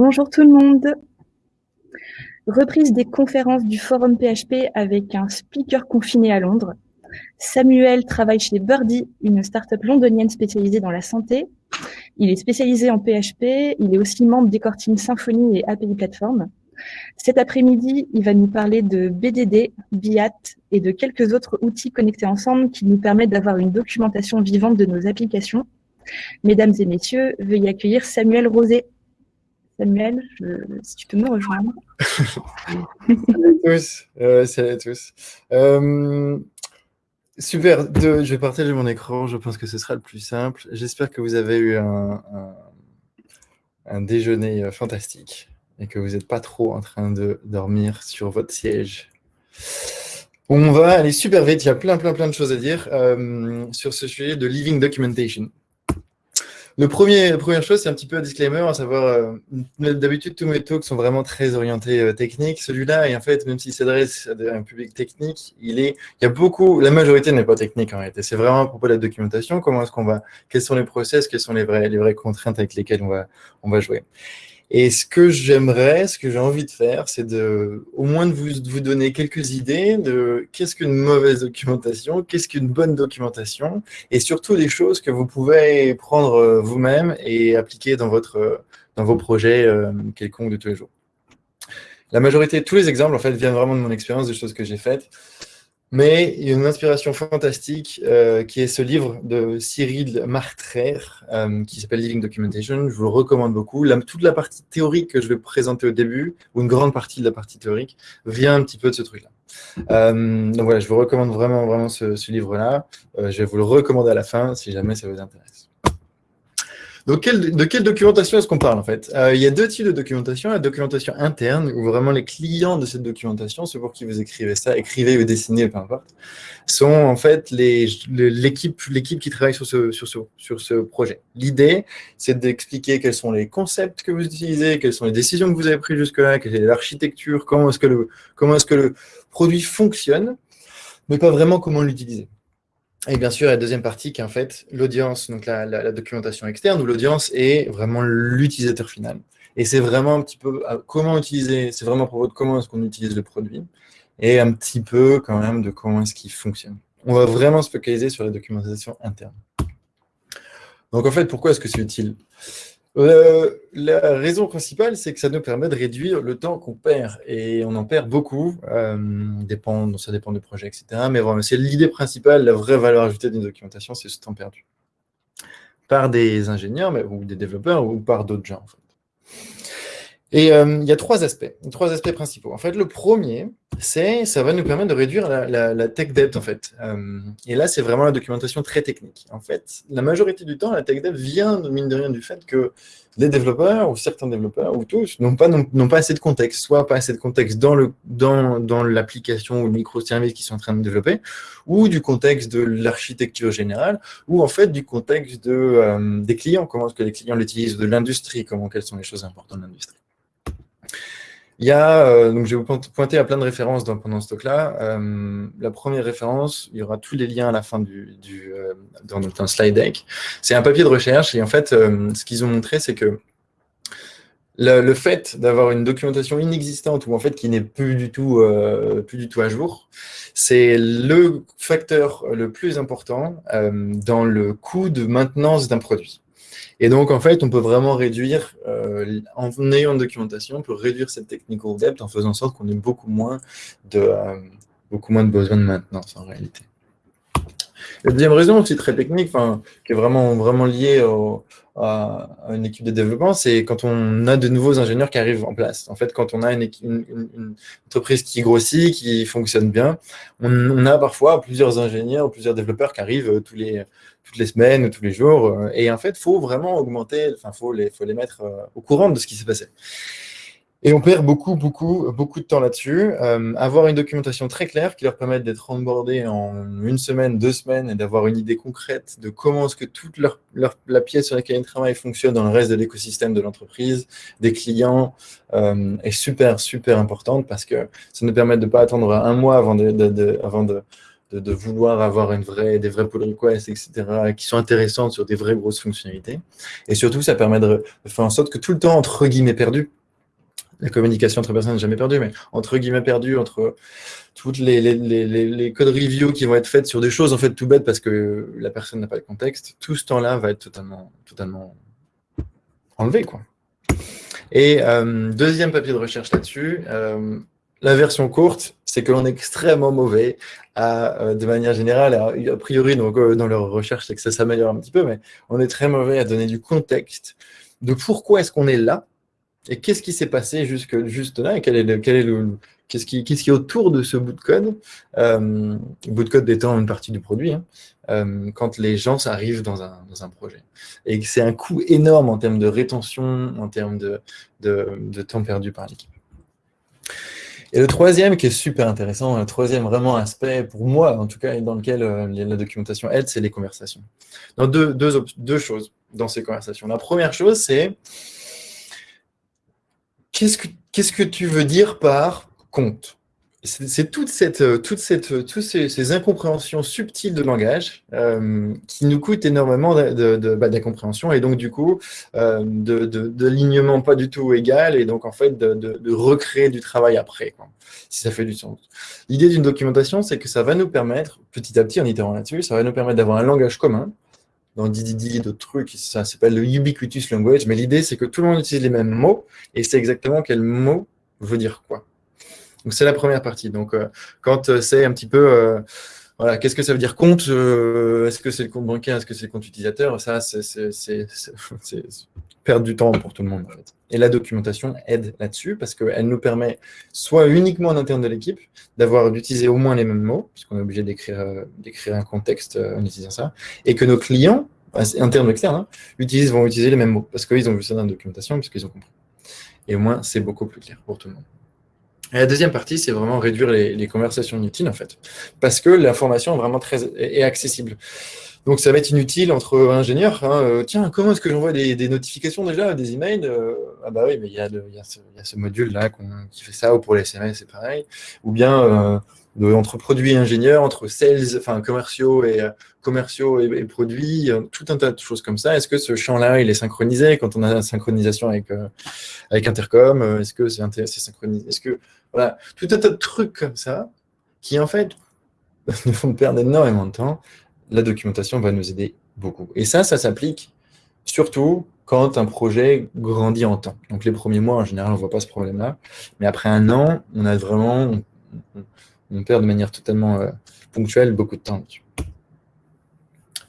Bonjour tout le monde. Reprise des conférences du Forum PHP avec un speaker confiné à Londres. Samuel travaille chez Birdie, une start-up londonienne spécialisée dans la santé. Il est spécialisé en PHP, il est aussi membre des Core Symfony et API Platform. Cet après-midi, il va nous parler de BDD, BIAT et de quelques autres outils connectés ensemble qui nous permettent d'avoir une documentation vivante de nos applications. Mesdames et messieurs, veuillez accueillir Samuel Rosé. Samuel, si tu peux me rejoindre. salut à tous. Euh, salut à tous. Euh, super, je vais partager mon écran, je pense que ce sera le plus simple. J'espère que vous avez eu un, un déjeuner euh, fantastique et que vous n'êtes pas trop en train de dormir sur votre siège. On va aller super vite, il y a plein, plein, plein de choses à dire sur ce sujet de Living Documentation. Le premier, la première chose, c'est un petit peu un disclaimer, à savoir, euh, d'habitude, tous mes talks sont vraiment très orientés euh, techniques. Celui-là, et en fait, même s'il s'adresse à un public technique, il est, il y a beaucoup, la majorité n'est pas technique en réalité. C'est vraiment à propos de la documentation, comment est-ce qu'on va, quels sont les process, quelles sont les vraies, les vraies contraintes avec lesquelles on va, on va jouer. Et ce que j'aimerais, ce que j'ai envie de faire, c'est de, au moins de vous, vous donner quelques idées de qu'est-ce qu'une mauvaise documentation, qu'est-ce qu'une bonne documentation, et surtout des choses que vous pouvez prendre euh, vous-même et appliquer dans, votre, dans vos projets euh, quelconques de tous les jours. La majorité, tous les exemples, en fait, viennent vraiment de mon expérience, des choses que j'ai faites. Mais il y a une inspiration fantastique euh, qui est ce livre de Cyril Martrer euh, qui s'appelle Living Documentation. Je vous le recommande beaucoup. toute la partie théorique que je vais présenter au début, ou une grande partie de la partie théorique, vient un petit peu de ce truc-là. Euh, donc voilà, je vous recommande vraiment, vraiment ce, ce livre-là. je vais vous le recommander à la fin si jamais ça vous intéresse. Donc, de quelle documentation est-ce qu'on parle en fait? Euh, Il y a deux types de documentation. La documentation interne, où vraiment les clients de cette documentation, ceux pour qui vous écrivez ça, écrivez ou dessinez, peu importe, sont en fait l'équipe qui travaille sur ce, projet. L'idée, c'est d'expliquer quels sont les concepts que vous utilisez, quelles sont les décisions que vous avez prises jusque-là, quelle est l'architecture, comment est -ce que le produit fonctionne, mais pas vraiment comment l'utiliser. Et bien sûr, la deuxième partie qui est en fait l'audience, donc la, documentation externe, où l'audience est vraiment l'utilisateur final. Et c'est vraiment un petit peu euh, comment utiliser, c'est vraiment à propos de comment est-ce qu'on utilise le produit, et un petit peu quand même de comment est-ce qu'il fonctionne. On va vraiment se focaliser sur la documentation interne. Donc en fait, pourquoi est-ce que c'est utile? Euh, la raison principale, c'est que ça nous permet de réduire le temps qu'on perd. Et on en perd beaucoup. Euh, ça dépend des projets, etc. Mais vraiment, c'est l'idée principale, la vraie valeur ajoutée d'une documentation, c'est ce temps perdu. Par des ingénieurs mais, ou des développeurs ou par d'autres gens. En fait. Et euh, il y a trois aspects, trois aspects principaux. En fait, le premier, c'est ça va nous permettre de réduire la, tech debt, en fait. Euh, et là, c'est vraiment la documentation très technique. En fait, la majorité du temps, la tech debt vient, mine de rien, du fait que les développeurs, ou certains développeurs, ou tous, n'ont pas, n'ont pas assez de contexte. Soit pas assez de contexte dans le dans, dans l'application ou le microservice qu'ils sont en train de développer, ou du contexte de l'architecture générale, ou en fait du contexte de, euh, des clients, comment est-ce que les clients l'utilisent, de l'industrie, comment, quelles sont les choses importantes de l'industrie. Il y a, euh, donc je vais vous pointer à plein de références pendant ce talk-là. Euh, la première référence, il y aura tous les liens à la fin du, du euh, dans notre slide deck. C'est un papier de recherche et en fait, ce qu'ils ont montré, c'est que le, fait d'avoir une documentation inexistante ou en fait qui n'est plus du tout plus du tout à jour, c'est le facteur le plus important dans le coût de maintenance d'un produit. Et donc, en fait, on peut vraiment réduire, euh, en ayant une documentation, on peut réduire cette technical debt en faisant en sorte qu'on ait beaucoup moins de, euh, beaucoup moins de besoin de maintenance en réalité. La deuxième raison aussi très technique, qui est vraiment, vraiment liée à, une équipe de développement, c'est quand on a de nouveaux ingénieurs qui arrivent en place. En fait, quand on a une, entreprise qui grossit, qui fonctionne bien, on, a parfois plusieurs ingénieurs, plusieurs développeurs qui arrivent tous les, toutes les semaines ou tous les jours. Euh, et en fait, il faut vraiment augmenter, il faut les, faut les mettre euh, au courant de ce qui s'est passé. Et on perd beaucoup, beaucoup, beaucoup de temps là-dessus. Euh, avoir une documentation très claire qui leur permette d'être onboardés en une semaine, deux semaines et d'avoir une idée concrète de comment est-ce que toute leur, la pièce sur laquelle ils travaillent fonctionne dans le reste de l'écosystème de l'entreprise, des clients, est super, super importante parce que ça nous permet de ne pas attendre un mois avant de, avant de de, vouloir avoir une vraie, des vrais pull requests, etc., qui sont intéressantes sur des vraies grosses fonctionnalités. Et surtout, ça permet de, faire en sorte que tout le temps, entre guillemets, perdu, la communication entre personnes n'est jamais perdue, mais entre guillemets perdu, entre toutes les, codes review qui vont être faites sur des choses en fait tout bêtes parce que la personne n'a pas le contexte, tout ce temps-là va être totalement, totalement enlevé. Quoi. Et euh, deuxième papier de recherche là-dessus, euh, la version courte, c'est que l'on est extrêmement mauvais à, euh, de manière générale, a priori donc, dans leur recherche, c'est que ça s'améliore un petit peu, mais on est très mauvais à donner du contexte de pourquoi est-ce qu'on est là et qu'est-ce qui s'est passé jusque, juste là? Et quel quel est le, qu'est-ce qui, qui, est autour de ce bout de code, euh, bout de code étant une partie du produit, hein, euh, quand les gens arrivent dans un, dans un projet. Et c'est un coût énorme en termes de rétention, en termes de, de, temps perdu par l'équipe. Et le troisième qui est super intéressant, le troisième vraiment aspect pour moi, en tout cas, dans lequel euh, la documentation aide, c'est les conversations. Donc deux, deux, deux choses dans ces conversations. La première chose, c'est qu'est-ce que, tu veux dire par compte c'est toute cette, euh, toute cette, euh, toutes ces, incompréhensions subtiles de langage euh, qui nous coûtent énormément bah, d'incompréhension et donc du coup de, l'alignement pas du tout égal et donc en fait de, recréer du travail après, si ça fait du sens. L'idée d'une documentation, c'est que ça va nous permettre, petit à petit en itérant là-dessus, ça va nous permettre d'avoir un langage commun. Dans Didi, d'autres trucs, ça s'appelle le ubiquitous language, mais l'idée c'est que tout le monde utilise les mêmes mots et c'est exactement quel mot veut dire quoi. Donc, c'est la première partie. Donc, euh, quand euh, c'est un petit peu, euh, voilà, qu'est-ce que ça veut dire compte Est-ce que c'est le compte bancaire Est-ce que c'est le compte utilisateur? Ça, c'est perdre du temps pour tout le monde. En fait. Et la documentation aide là-dessus parce qu'elle nous permet, soit uniquement en interne de l'équipe, d'avoir d'utiliser au moins les mêmes mots, puisqu'on est obligé d'écrire un contexte en utilisant ça, et que nos clients, internes ou externes, hein, utilisent, vont utiliser les mêmes mots parce qu'ils ont vu ça dans la documentation, parce qu'ils ont compris. Et au moins, c'est beaucoup plus clair pour tout le monde. Et la deuxième partie, c'est vraiment réduire les, conversations inutiles, en fait, parce que l'information est vraiment très est accessible. Donc, ça va être inutile entre ingénieurs. Hein, euh, tiens, comment est-ce que j'envoie des, notifications déjà, des emails euh, Ah bah oui, mais il y a, ce, module-là qui fait ça, ou pour les SMS, c'est pareil. Ou bien, euh, entre produits et ingénieurs, entre sales, enfin commerciaux et commerciaux et, produits, tout un tas de choses comme ça. Est-ce que ce champ-là, il est synchronisé quand on a la synchronisation avec, avec Intercom? Est-ce que c'est synchronisé? Est-ce que voilà, tout un tas de trucs comme ça qui, en fait, nous font perdre énormément de temps. La documentation va nous aider beaucoup. Et ça, ça s'applique surtout quand un projet grandit en temps. Donc, les premiers mois, en général, on ne voit pas ce problème-là. Mais après un an, on a vraiment, on, perd de manière totalement euh, ponctuelle beaucoup de temps.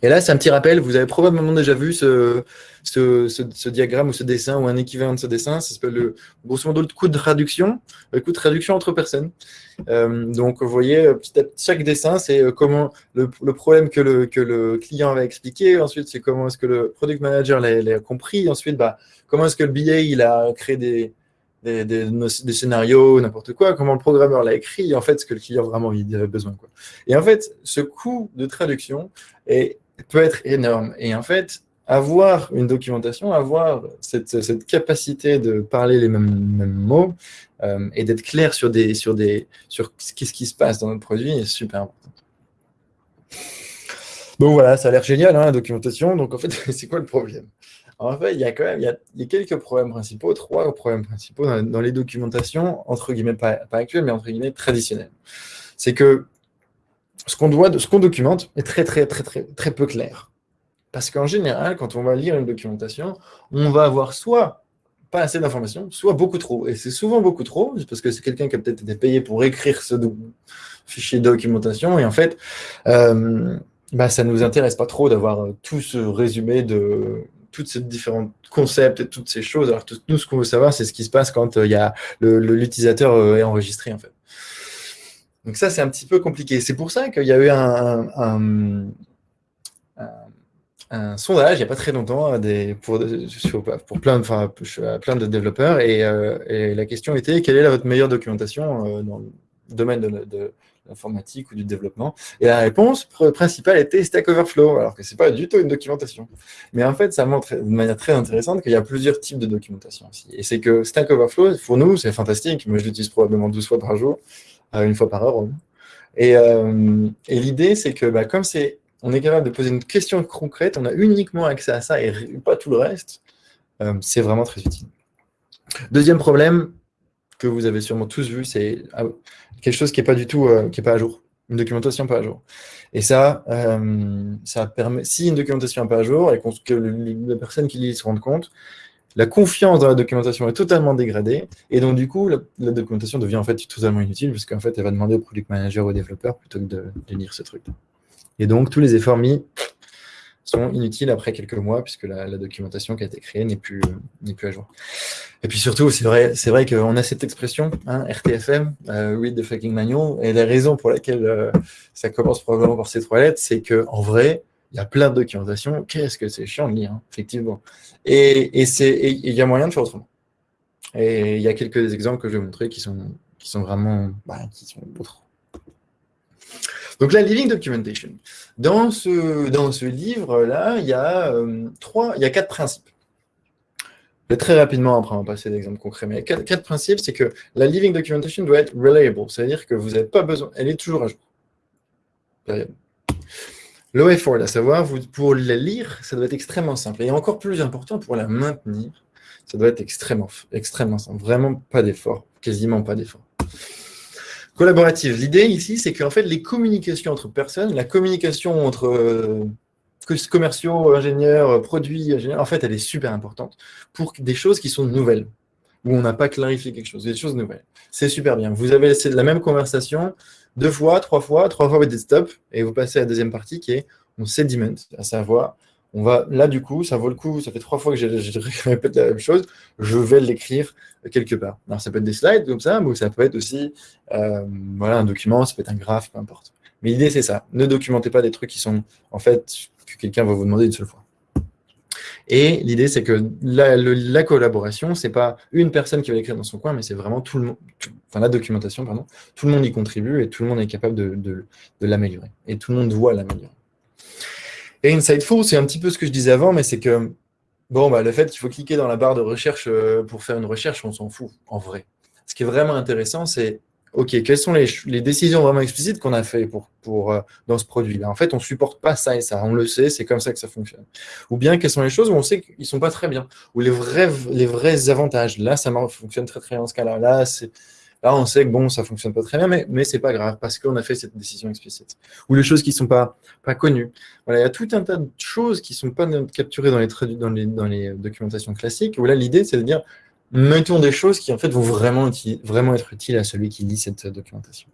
Et là, c'est un petit rappel, vous avez probablement déjà vu ce, ce, diagramme ou ce dessin ou un équivalent de ce dessin, ça s'appelle le, grosso modo le coût de traduction, le coût de traduction entre personnes. Euh, donc, vous voyez, chaque dessin, c'est euh, comment le, problème que le, que le client va expliquer, ensuite, c'est comment est-ce que le product manager l'a compris, ensuite, bah, comment est-ce que le billet, il a créé des, des, scénarios, n'importe quoi, comment le programmeur l'a écrit, en fait, ce que le client vraiment il avait besoin. Et en fait, ce coût de traduction est peut être énorme. Et en fait, avoir une documentation, avoir cette, cette capacité de parler les mêmes, mots euh, et d'être clair sur, des, sur, des, sur ce qui se passe dans notre produit est super important. Donc voilà, ça a l'air génial, hein, la documentation. Donc en fait, c'est quoi le problème? En fait, il y a quand même il y a, quelques problèmes principaux, trois problèmes principaux dans, les documentations, entre guillemets, pas, pas actuelles, mais entre guillemets traditionnelles. C'est que ce qu'on ce qu'on documente est très, très, très, très, très peu clair. Parce qu'en général, quand on va lire une documentation, on va avoir soit pas assez d'informations, soit beaucoup trop. Et c'est souvent beaucoup trop, parce que c'est quelqu'un qui a peut-être été payé pour écrire ce fichier de documentation. Et en fait, euh, bah, ça ne nous intéresse pas trop d'avoir tout ce résumé de tous ces différents concepts et toutes ces choses. Alors, tout, nous, ce qu'on veut savoir, c'est ce qui se passe quand euh, l'utilisateur euh, est enregistré, en fait. Donc ça, c'est un petit peu compliqué. C'est pour ça qu'il y a eu un, sondage, il n'y a pas très longtemps, des, pour, plein, de développeurs, euh, et, la question était, quelle est votre meilleure documentation euh, dans le domaine de, l'informatique ou du développement? Et la réponse principale était Stack Overflow, alors que ce n'est pas du tout une documentation. Mais en fait, ça montre de manière très intéressante qu'il y a plusieurs types de documentation aussi. Et c'est que Stack Overflow, pour nous, c'est fantastique. Moi, je l'utilise probablement 12 fois par jour une fois par heure. Et, euh, et l'idée, c'est que bah, comme c'est, on est capable de poser une question concrète, on a uniquement accès à ça et pas tout le reste, euh, c'est vraiment très utile. Deuxième problème que vous avez sûrement tous vu, c'est ah, quelque chose qui n'est pas du tout, qui est pas à jour, une documentation pas à jour. Et ça, ça permet, si une documentation n'est pas à jour et que les personnes qui lisent se rendent compte, la confiance dans la documentation est totalement dégradée, et donc du coup, la, documentation devient en fait totalement inutile, parce qu'en fait, elle va demander au product manager ou au développeur plutôt que de, lire ce truc. Et donc, tous les efforts mis sont inutiles après quelques mois, puisque la, documentation qui a été créée n'est plus, plus à jour. Et puis surtout, c'est vrai, vrai qu'on a cette expression, hein, RTFM, euh, read the fucking manual, et la raison pour laquelle euh, ça commence probablement par ces trois lettres, c'est qu'en vrai, il y a plein de documentation. Qu'est-ce que c'est chiant de lire, hein, effectivement. Et il y a moyen de faire autrement. Et il y a quelques exemples que je vais montrer qui sont, vraiment bah, qui sont autres. Donc la Living Documentation. Dans ce, dans ce livre-là, il, y a, euh, y a quatre principes. Très rapidement, après on va passer d'exemples concrets, mais quatre, quatre principes, c'est que la Living Documentation doit être reliable, c'est-à-dire que vous n'avez pas besoin, elle est toujours à jour. Période. L'OF4, à savoir, pour la lire, ça doit être extrêmement simple. Et encore plus important, pour la maintenir, ça doit être extrêmement, extrêmement simple. Vraiment pas d'effort, quasiment pas d'effort. Collaborative. L'idée ici, c'est qu'en fait, les communications entre personnes, la communication entre euh, commerciaux, ingénieurs, produits, ingénieurs, en fait, elle est super importante pour des choses qui sont nouvelles, où on n'a pas clarifié quelque chose, des choses nouvelles. C'est super bien. Vous avez la même conversation, deux fois, trois fois, trois fois vous dites stop, et vous passez à la deuxième partie qui est on sediment, à savoir, on va, là du coup, ça vaut le coup, ça fait trois fois que je répète la même chose, je vais l'écrire quelque part. Alors ça peut être des slides comme ça, mais ça peut être aussi euh, voilà, un document, ça peut être un graphe, peu importe. Mais l'idée c'est ça, ne documentez pas des trucs qui sont en fait que quelqu'un va vous demander une seule fois. Et l'idée, c'est que la, la collaboration, c'est pas une personne qui va l'écrire dans son coin, mais c'est vraiment tout le monde, enfin la documentation, pardon, tout le monde y contribue et tout le monde est capable de, l'améliorer. Et tout le monde voit l'améliorer. Et Insightful, c'est un petit peu ce que je disais avant, mais c'est que, bon, bah, le fait qu'il faut cliquer dans la barre de recherche euh, pour faire une recherche, on s'en fout, en vrai. Ce qui est vraiment intéressant, c'est OK, quelles sont les, décisions vraiment explicites qu'on a fait pour, pour, euh, dans ce produit-là? En fait, on ne supporte pas ça et ça, on le sait, c'est comme ça que ça fonctionne. Ou bien, quelles sont les choses où on sait qu'ils ne sont pas très bien? Ou les vrais, les vrais avantages? Là, ça fonctionne très très bien dans ce cas-là. Là, là, on sait que bon, ça ne fonctionne pas très bien, mais, mais ce n'est pas grave parce qu'on a fait cette décision explicite. Ou les choses qui ne sont pas, pas connues. Voilà, il y a tout un tas de choses qui ne sont pas capturées dans les, dans les, dans les documentations classiques, où là, l'idée, c'est de dire mettons des choses qui en fait vont vraiment, être utiles à celui qui lit cette documentation.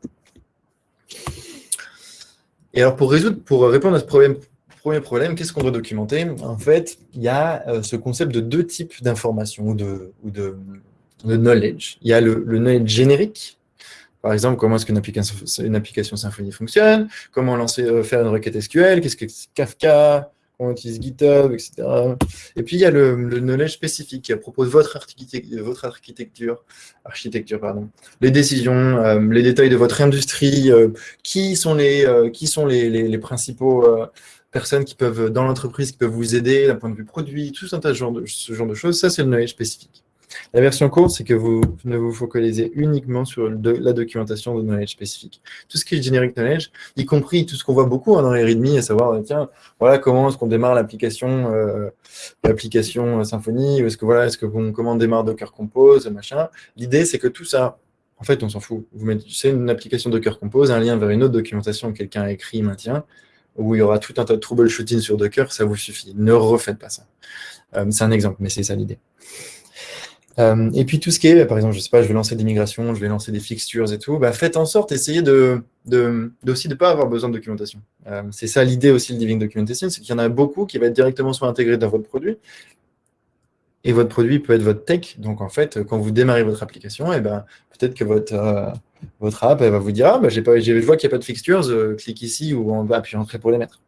Et alors pour répondre à ce premier problème, qu'est-ce qu'on doit documenter? En fait, il y a euh, ce concept de deux types d'informations ou, de, knowledge. Il y a le, knowledge générique, par exemple, comment est-ce qu'une application, application Symfony fonctionne, comment lancer, euh, faire une requête SQL, qu'est-ce que Kafka, on utilise GitHub, etc. Et puis, il y a le, knowledge spécifique qui propose votre, architecture, votre architecture, architecture pardon, les décisions, euh, les détails de votre industrie, euh, qui sont les, euh, qui sont les, les, principaux personnes qui peuvent, dans l'entreprise, qui peuvent vous aider d'un point de vue produit, tout ce genre de, ce genre de choses. Ça, c'est le knowledge spécifique. La version courte, c'est que vous ne vous focalisez uniquement sur la documentation de knowledge spécifique. Tout ce qui est generic knowledge, y compris tout ce qu'on voit beaucoup hein, dans les readme, à savoir, tiens, voilà comment est-ce qu'on démarre l'application euh, l'application Symfony, ou est-ce que voilà, est-ce que comment démarre Docker Compose, machin. L'idée, c'est que tout ça, en fait, on s'en fout. Vous c'est une application Docker Compose, un lien vers une autre documentation que quelqu'un a écrit, maintient, où il y aura tout un tas de troubleshooting sur Docker, ça vous suffit. Ne refaites pas ça. Euh, c'est un exemple, mais c'est ça l'idée. Euh, et puis tout ce qui est, par exemple, je sais pas, je vais lancer des migrations, je vais lancer des fixtures et tout, bah, faites en sorte, essayez aussi de ne pas avoir besoin de documentation. Euh, c'est ça l'idée aussi de Living Documentation, c'est qu'il y en a beaucoup qui va être directement soit intégré dans votre produit, et votre produit peut être votre tech. Donc en fait, quand vous démarrez votre application, et eh ben, peut-être que votre, euh, votre app va vous dire, ah, bah, pas, je vois qu'il n'y a pas de fixtures, clique ici ou on va entrer pour les mettre.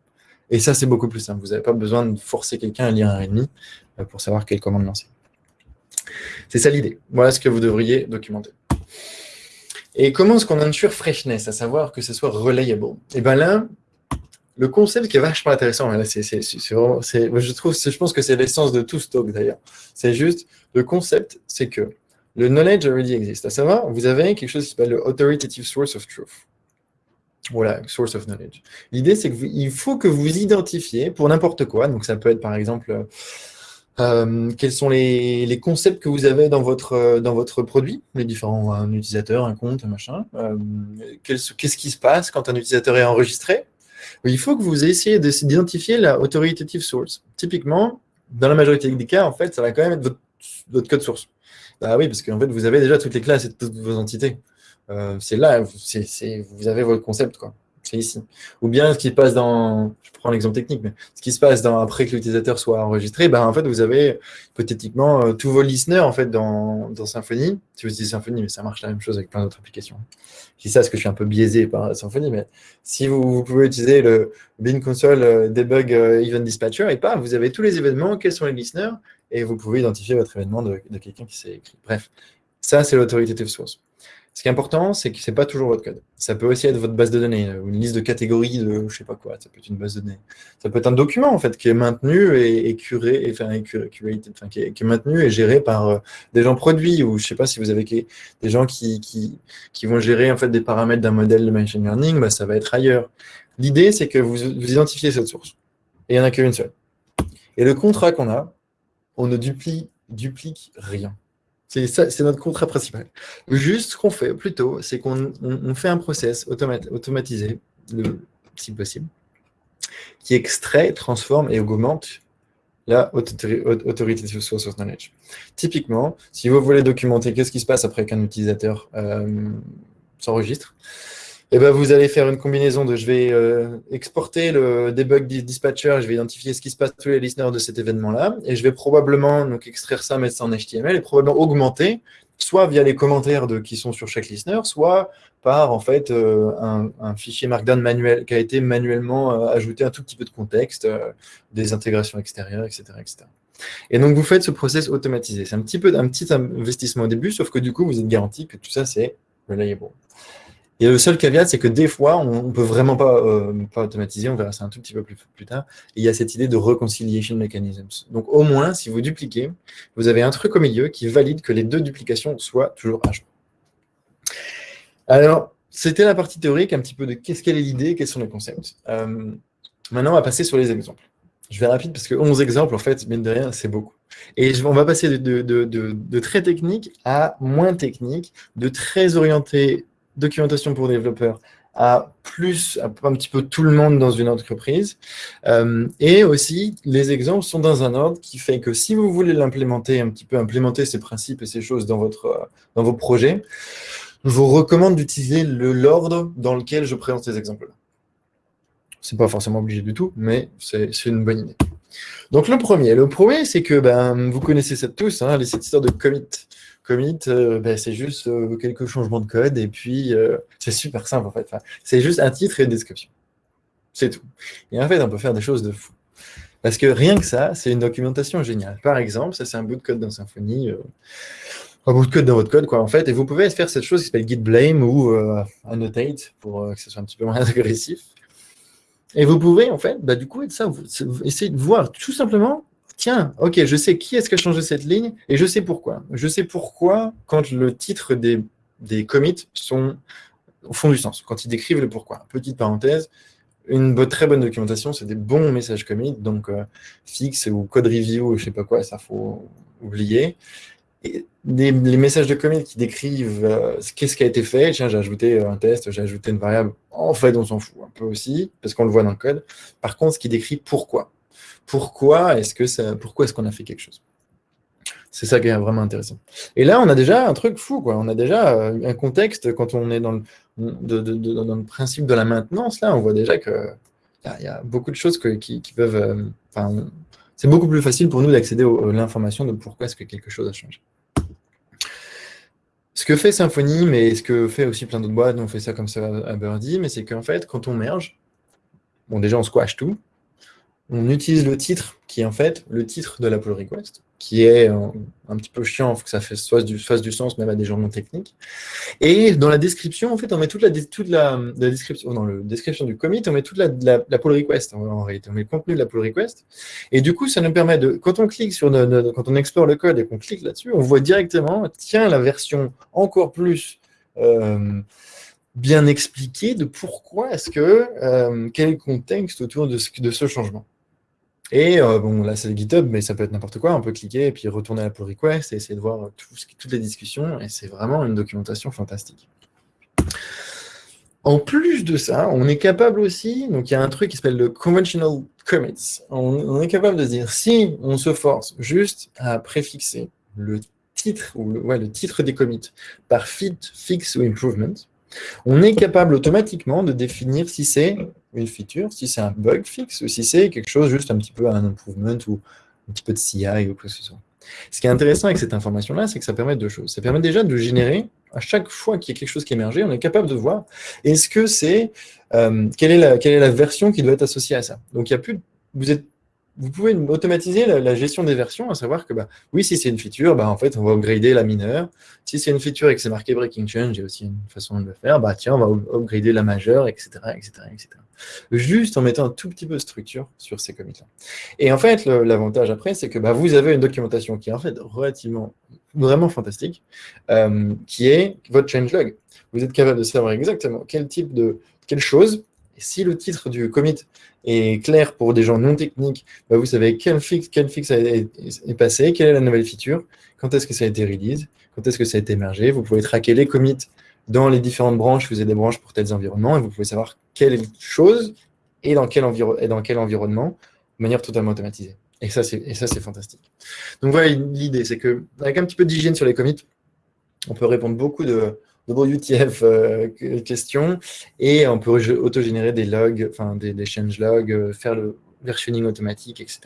Et ça, c'est beaucoup plus simple. Vous n'avez pas besoin de forcer quelqu'un à lire un README pour savoir quelle commande lancer. C'est ça l'idée. Voilà ce que vous devriez documenter. Et comment est-ce qu'on ensure freshness, à savoir que ce soit reliable Et bien là, le concept qui est vachement intéressant, c'est, je, trouve, je pense que c'est l'essence de tout stock d'ailleurs. C'est juste, le concept, c'est que le knowledge already existe. À savoir, vous avez quelque chose qui s'appelle le authoritative source of truth. Voilà, source of knowledge. L'idée, c'est qu'il faut que vous identifiez pour n'importe quoi. Donc, ça peut être par exemple, euh, quels sont les, concepts que vous avez dans votre, dans votre produit, les différents un utilisateurs, un compte, un machin. Euh, qu'est-ce qui se passe quand un utilisateur est enregistré? Il faut que vous essayiez d'identifier la authoritative source. Typiquement, dans la majorité des cas, en fait, ça va quand même être votre, code source. Bah oui, parce qu'en fait, vous avez déjà toutes les classes et toutes vos entités. Euh, c'est là, vous avez votre concept, quoi. C'est ici. Ou bien ce qui se passe dans, je prends l'exemple technique, mais ce qui se passe après que l'utilisateur soit enregistré, ben, en fait, vous avez hypothétiquement euh, tous vos listeners en fait, dans, dans Symfony. Si vous utilisez Symfony, mais ça marche la même chose avec plein d'autres applications. Je dis ça parce que je suis un peu biaisé par Symfony, mais si vous, pouvez utiliser le bin console euh, debug event dispatcher, et pas, vous avez tous les événements, quels sont les listeners, et vous pouvez identifier votre événement de, de quelqu'un qui s'est écrit. Bref, ça, c'est l'autoritative source. Ce qui est important, c'est que ce n'est pas toujours votre code. Ça peut aussi être votre base de données, ou une liste de catégories de je ne sais pas quoi, ça peut être une base de données. Ça peut être un document en fait qui est maintenu et, curé, et, enfin, qui, est, maintenu et géré par euh, des gens produits, ou je sais pas si vous avez des gens qui, qui, qui, vont gérer en fait des paramètres d'un modèle de machine learning, bah, ça va être ailleurs. L'idée, c'est que vous, identifiez cette source. Et il n'y en a qu'une seule. Et le contrat qu'on a, on ne duplique rien. C'est notre contrat principal. Juste ce qu'on fait plutôt, c'est qu'on fait un process automatisé, si possible, qui extrait, transforme et augmente la autorité de source knowledge. Typiquement, si vous voulez documenter qu'est-ce qui se passe après qu'un utilisateur euh, s'enregistre, eh ben, vous allez faire une combinaison de je vais euh, exporter le debug dispatcher, je vais identifier ce qui se passe tous les listeners de cet événement-là, et je vais probablement donc, extraire ça, mettre ça en HTML, et probablement augmenter, soit via les commentaires qui sont sur chaque listener, soit par en fait euh, un, fichier Markdown manuel qui a été manuellement euh, ajouté un tout petit peu de contexte, des intégrations extérieures, etc., etc. Et donc, vous faites ce process automatisé. C'est un petit peu un petit investissement au début, sauf que du coup, vous êtes garanti que tout ça, c'est reliable. Et le seul caveat, c'est que des fois, on ne peut vraiment pas, euh, pas automatiser, on verra ça un tout petit peu plus, plus tard. il y a cette idée de reconciliation mechanisms. Donc au moins, si vous dupliquez, vous avez un truc au milieu qui valide que les deux duplications soient toujours à jour. Alors, c'était la partie théorique, un petit peu de qu'est-ce qu'elle est l'idée, quels sont les concepts. Euh, maintenant, on va passer sur les exemples. Je vais rapide parce que 11 exemples, en fait, mine de rien, c'est beaucoup. Et on va passer de, de, très technique à moins technique, de très orienté documentation pour développeurs à plus, à un petit peu tout le monde dans une entreprise. Euh, et aussi, les exemples sont dans un ordre qui fait que si vous voulez l'implémenter, un petit peu implémenter ces principes et ces choses dans, votre, dans vos projets, je vous recommande d'utiliser l'ordre dans lequel je présente ces exemples-là. Ce n'est pas forcément obligé du tout, mais c'est une bonne idée. Donc le premier, le premier, c'est que ben, vous connaissez ça tous, hein, cette histoire de commit. Commit, euh, ben, c'est juste euh, quelques changements de code et puis euh, c'est super simple en fait. c'est juste un titre et une description. C'est tout. Et en fait, on peut faire des choses de fou. Parce que rien que ça, c'est une documentation géniale. Par exemple, ça c'est un bout de code dans Symfony, un bout de code dans votre code, quoi, en fait. Et vous pouvez faire cette chose qui s'appelle git blame ou annotate pour que ce soit un petit peu moins agressif. Et vous pouvez, en fait, bah, du coup, ça, vous, essayer de voir tout simplement tiens, ok, je sais qui est-ce qui a changé cette ligne et je sais pourquoi. Je sais pourquoi quand le titre des, des commits sont, font du sens, quand ils décrivent le pourquoi. Petite parenthèse, une très bonne documentation, c'est des bons messages commits, donc euh, fixe ou code review, je sais pas quoi, ça faut oublier. Les messages de commit qui décrivent euh, qu'est-ce qui a été fait, tiens, j'ai ajouté un test, j'ai ajouté une variable, en fait, on s'en fout un peu aussi, parce qu'on le voit dans le code. Par contre, ce qui décrit pourquoi pourquoi est-ce pourquoi est-ce qu'on a fait quelque chose? C'est ça qui est vraiment intéressant. Et là, on a déjà un truc fou, quoi. On a déjà euh, un contexte quand on est dans le, dans le principe de la maintenance. Là, on voit déjà que il y, a beaucoup de choses qui, peuvent. Euh, c'est beaucoup plus facile pour nous d'accéder à l'information de pourquoi est-ce que quelque chose a changé. Ce que fait Symfony, mais ce que fait aussi plein d'autres boîtes, on fait ça comme ça à Birdie, mais c'est qu'en fait, quand on merge, bon, déjà, on squash tout, on utilise le titre qui est en fait le titre de la pull request, qui est un, petit peu chiant, il faut que ça fasse du, fasse du sens même à des gens non techniques. Et dans la description, en fait, on met toute la, toute la, description, dans la description du commit, on met toute la, la, pull request en, réalité, on met le contenu de la pull request. Et du coup, ça nous permet de, quand on clique sur, quand on explore le code et qu'on clique là-dessus, on voit directement, tiens, la version encore plus euh, bien expliqué de pourquoi est-ce que, euh, quel le contexte autour de ce, de ce changement. Et euh, bon, là, c'est le GitHub, mais ça peut être n'importe quoi. On peut cliquer et puis retourner à la pull request et essayer de voir toutes les discussions. Et c'est vraiment une documentation fantastique. En plus de ça, on est capable aussi, donc il y a un truc qui s'appelle le conventional commits. On, est capable de dire, si on se force juste à préfixer le titre, ou le, le titre des commits par fit, fix ou improvement, on est capable automatiquement de définir si c'est une feature, si c'est un bug fixe, ou si c'est quelque chose juste un petit peu un improvement ou un petit peu de CI ou quoi que ce soit. Ce qui est intéressant avec cette information-là, c'est que ça permet deux choses. Ça permet déjà de générer, à chaque fois qu'il y a quelque chose qui émerge, on est capable de voir, est-ce que c'est, euh, quelle, est la, version qui doit être associée à ça. Donc, il y a plus, vous êtes vous pouvez automatiser la, gestion des versions, à savoir que bah, oui, si c'est une feature, bah, en fait, on va upgrader la mineure. Si c'est une feature et que c'est marqué breaking change, il y a aussi une façon de le faire. Bah, tiens, on va upgrader la majeure, etc., etc., etc. Juste en mettant un tout petit peu de structure sur ces commits-là. Et en fait, l'avantage après, c'est que bah, vous avez une documentation qui est en fait relativement, vraiment fantastique, euh, qui est votre changelog. Vous êtes capable de savoir exactement quel type de, quelle chose si le titre du commit est clair pour des gens non techniques, bah, vous savez quel fixe est, passé, quelle est la nouvelle feature, quand est-ce que ça a été release, quand est-ce que ça a été émergé. Vous pouvez traquer les commits dans les différentes branches, vous avez des branches pour tels environnements, et vous pouvez savoir quelle chose et dans quel, dans quel environnement, de manière totalement automatisée. Et ça, c'est fantastique. Donc voilà l'idée, c'est qu'avec un petit peu d'hygiène sur les commits, on peut répondre beaucoup de, UTF euh, questions et on peut auto-générer des logs, enfin des, change logs, euh, faire le versioning automatique, etc.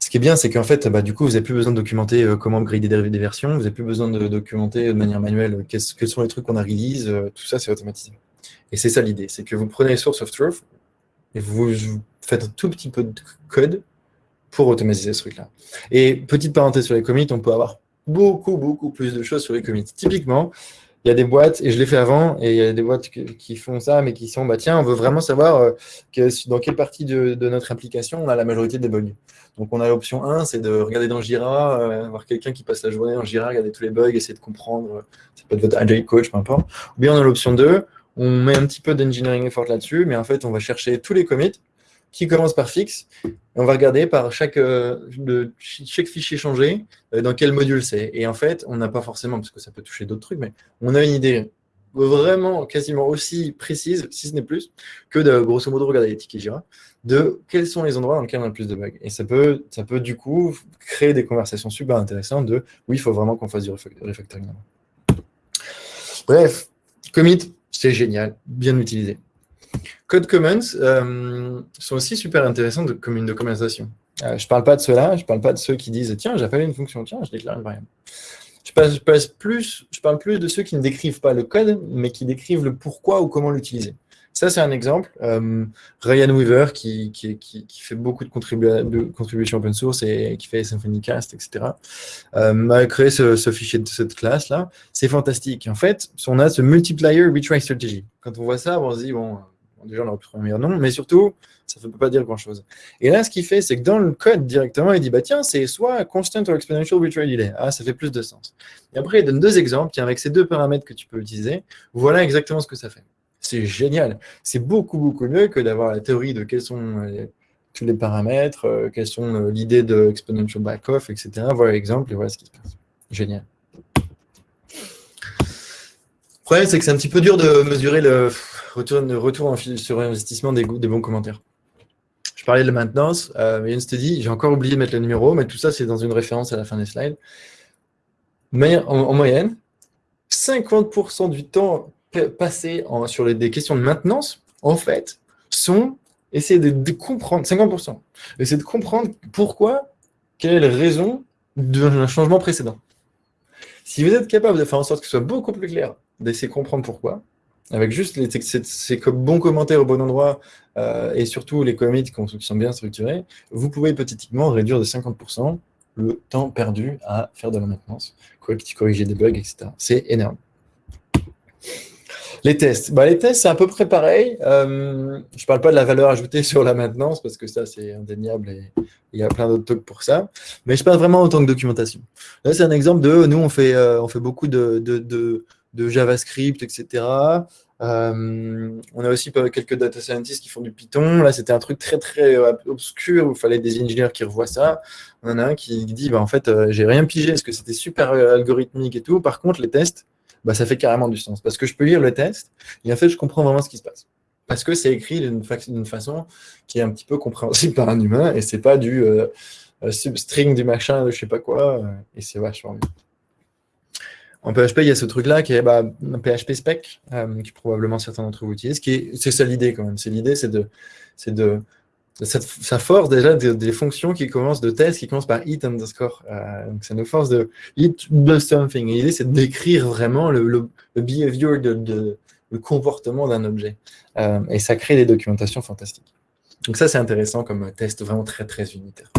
Ce qui est bien, c'est qu'en fait, bah, du coup, vous n'avez plus besoin de documenter euh, comment upgrader des, versions, vous n'avez plus besoin de documenter de manière manuelle quels sont les trucs qu'on a release, tout ça, c'est automatisé. Et c'est ça l'idée, c'est que vous prenez source of truth et vous, vous faites un tout petit peu de code pour automatiser ce truc-là. Et petite parenthèse sur les commits, on peut avoir beaucoup, beaucoup plus de choses sur les commits. Typiquement, il y a des boîtes, et je l'ai fait avant, et il y a des boîtes qui font ça, mais qui sont, bah tiens, on veut vraiment savoir euh, dans quelle partie de, notre application on a la majorité des bugs. Donc on a l'option 1, c'est de regarder dans Jira, euh, voir quelqu'un qui passe la journée dans Jira, regarder tous les bugs, essayer de comprendre, ça peut être votre agile coach, peu importe. Ou bien on a l'option 2, on met un petit peu d'engineering effort là-dessus, mais en fait on va chercher tous les commits, qui commence par fixe. on va regarder par chaque, euh, chaque fichier changé euh, dans quel module c'est. Et en fait, on n'a pas forcément, parce que ça peut toucher d'autres trucs, mais on a une idée vraiment quasiment aussi précise, si ce n'est plus, que de grosso modo regarder les tickets Jira, de quels sont les endroits dans lesquels on a le plus de bugs. Et ça peut, ça peut du coup créer des conversations super intéressantes de oui, il faut vraiment qu'on fasse du refactoring. Bref, commit, c'est génial, bien utilisé. Code Commons euh, sont aussi super intéressants de, comme une documentation. Euh, je ne parle pas de ceux-là, je ne parle pas de ceux qui disent « tiens, j'appelle une fonction, tiens, je déclare une variable ». Je, parle plus de ceux qui ne décrivent pas le code, mais qui décrivent le pourquoi ou comment l'utiliser. Ça, c'est un exemple. Euh, Ryan Weaver, qui, fait beaucoup de, contributions open source et qui fait Symfonycast, etc., euh, a créé ce, fichier de cette classe-là. C'est fantastique. En fait, on a ce multiplier retry strategy. Quand on voit ça, on se dit, bon, déjà, on aurait nom, mais surtout, ça ne peut pas dire grand-chose. Et là, ce qu'il fait, c'est que dans le code, directement, il dit, bah tiens, c'est soit constant ou exponential retry delay. Ah, ça fait plus de sens. Et après, il donne deux exemples. Tiens, avec ces deux paramètres que tu peux utiliser, voilà exactement ce que ça fait. C'est génial. C'est beaucoup, beaucoup mieux que d'avoir la théorie de quels sont euh, tous les paramètres, euh, quelles sont euh, l'idée de exponential back-off, etc. Voilà l'exemple et voilà ce qui se passe. Génial. Le problème, c'est que c'est un petit peu dur de mesurer le retour, sur investissement des, bons commentaires. Je parlais de la maintenance, euh, a une study, j'ai encore oublié de mettre le numéro, mais tout ça, c'est dans une référence à la fin des slides. Mais en moyenne, 50% du temps passer sur des questions de maintenance, en fait, sont essayer de, comprendre, 50%, essayer de comprendre pourquoi, quelle raison d'un changement précédent. Si vous êtes capable de faire en sorte que ce soit beaucoup plus clair, d'essayer de comprendre pourquoi, avec juste les, ces, bons commentaires au bon endroit euh, et surtout les commits qui sont bien structurés, vous pouvez hypothétiquement réduire de 50% le temps perdu à faire de la maintenance, corriger des bugs, etc. C'est énorme. Les tests. Bah, les tests, c'est à peu près pareil. Euh, je ne parle pas de la valeur ajoutée sur la maintenance, parce que ça, c'est indéniable et il y a plein d'autres trucs pour ça. Mais je parle vraiment en tant que documentation. Là, c'est un exemple de, nous, on fait, euh, on fait beaucoup de, de JavaScript, etc. Euh, on a aussi quelques data scientists qui font du Python. Là, c'était un truc très, très euh, obscur où il fallait des ingénieurs qui revoient ça. On en a un qui dit, bah, en fait, euh, j'ai rien pigé parce que c'était super algorithmique et tout. Par contre, les tests, bah, ça fait carrément du sens. Parce que je peux lire le test et en fait, je comprends vraiment ce qui se passe. Parce que c'est écrit d'une façon qui est un petit peu compréhensible par un humain et c'est pas du substring du machin, je sais pas quoi. et c'est vachement bien. En PHP, il y a ce truc-là qui est bah, un PHP spec, euh, probablement certains d'entre vous utilisent. C'est ça l'idée quand même. C'est l'idée, c'est de, de, ça force déjà des, fonctions qui commencent de tests, qui commencent par it underscore. Euh, donc ça nous force de it does something. l'idée, c'est décrire vraiment le, le, behavior, de, le comportement d'un objet. Euh, et ça crée des documentations fantastiques. Donc ça, c'est intéressant comme test vraiment très, très unitaire.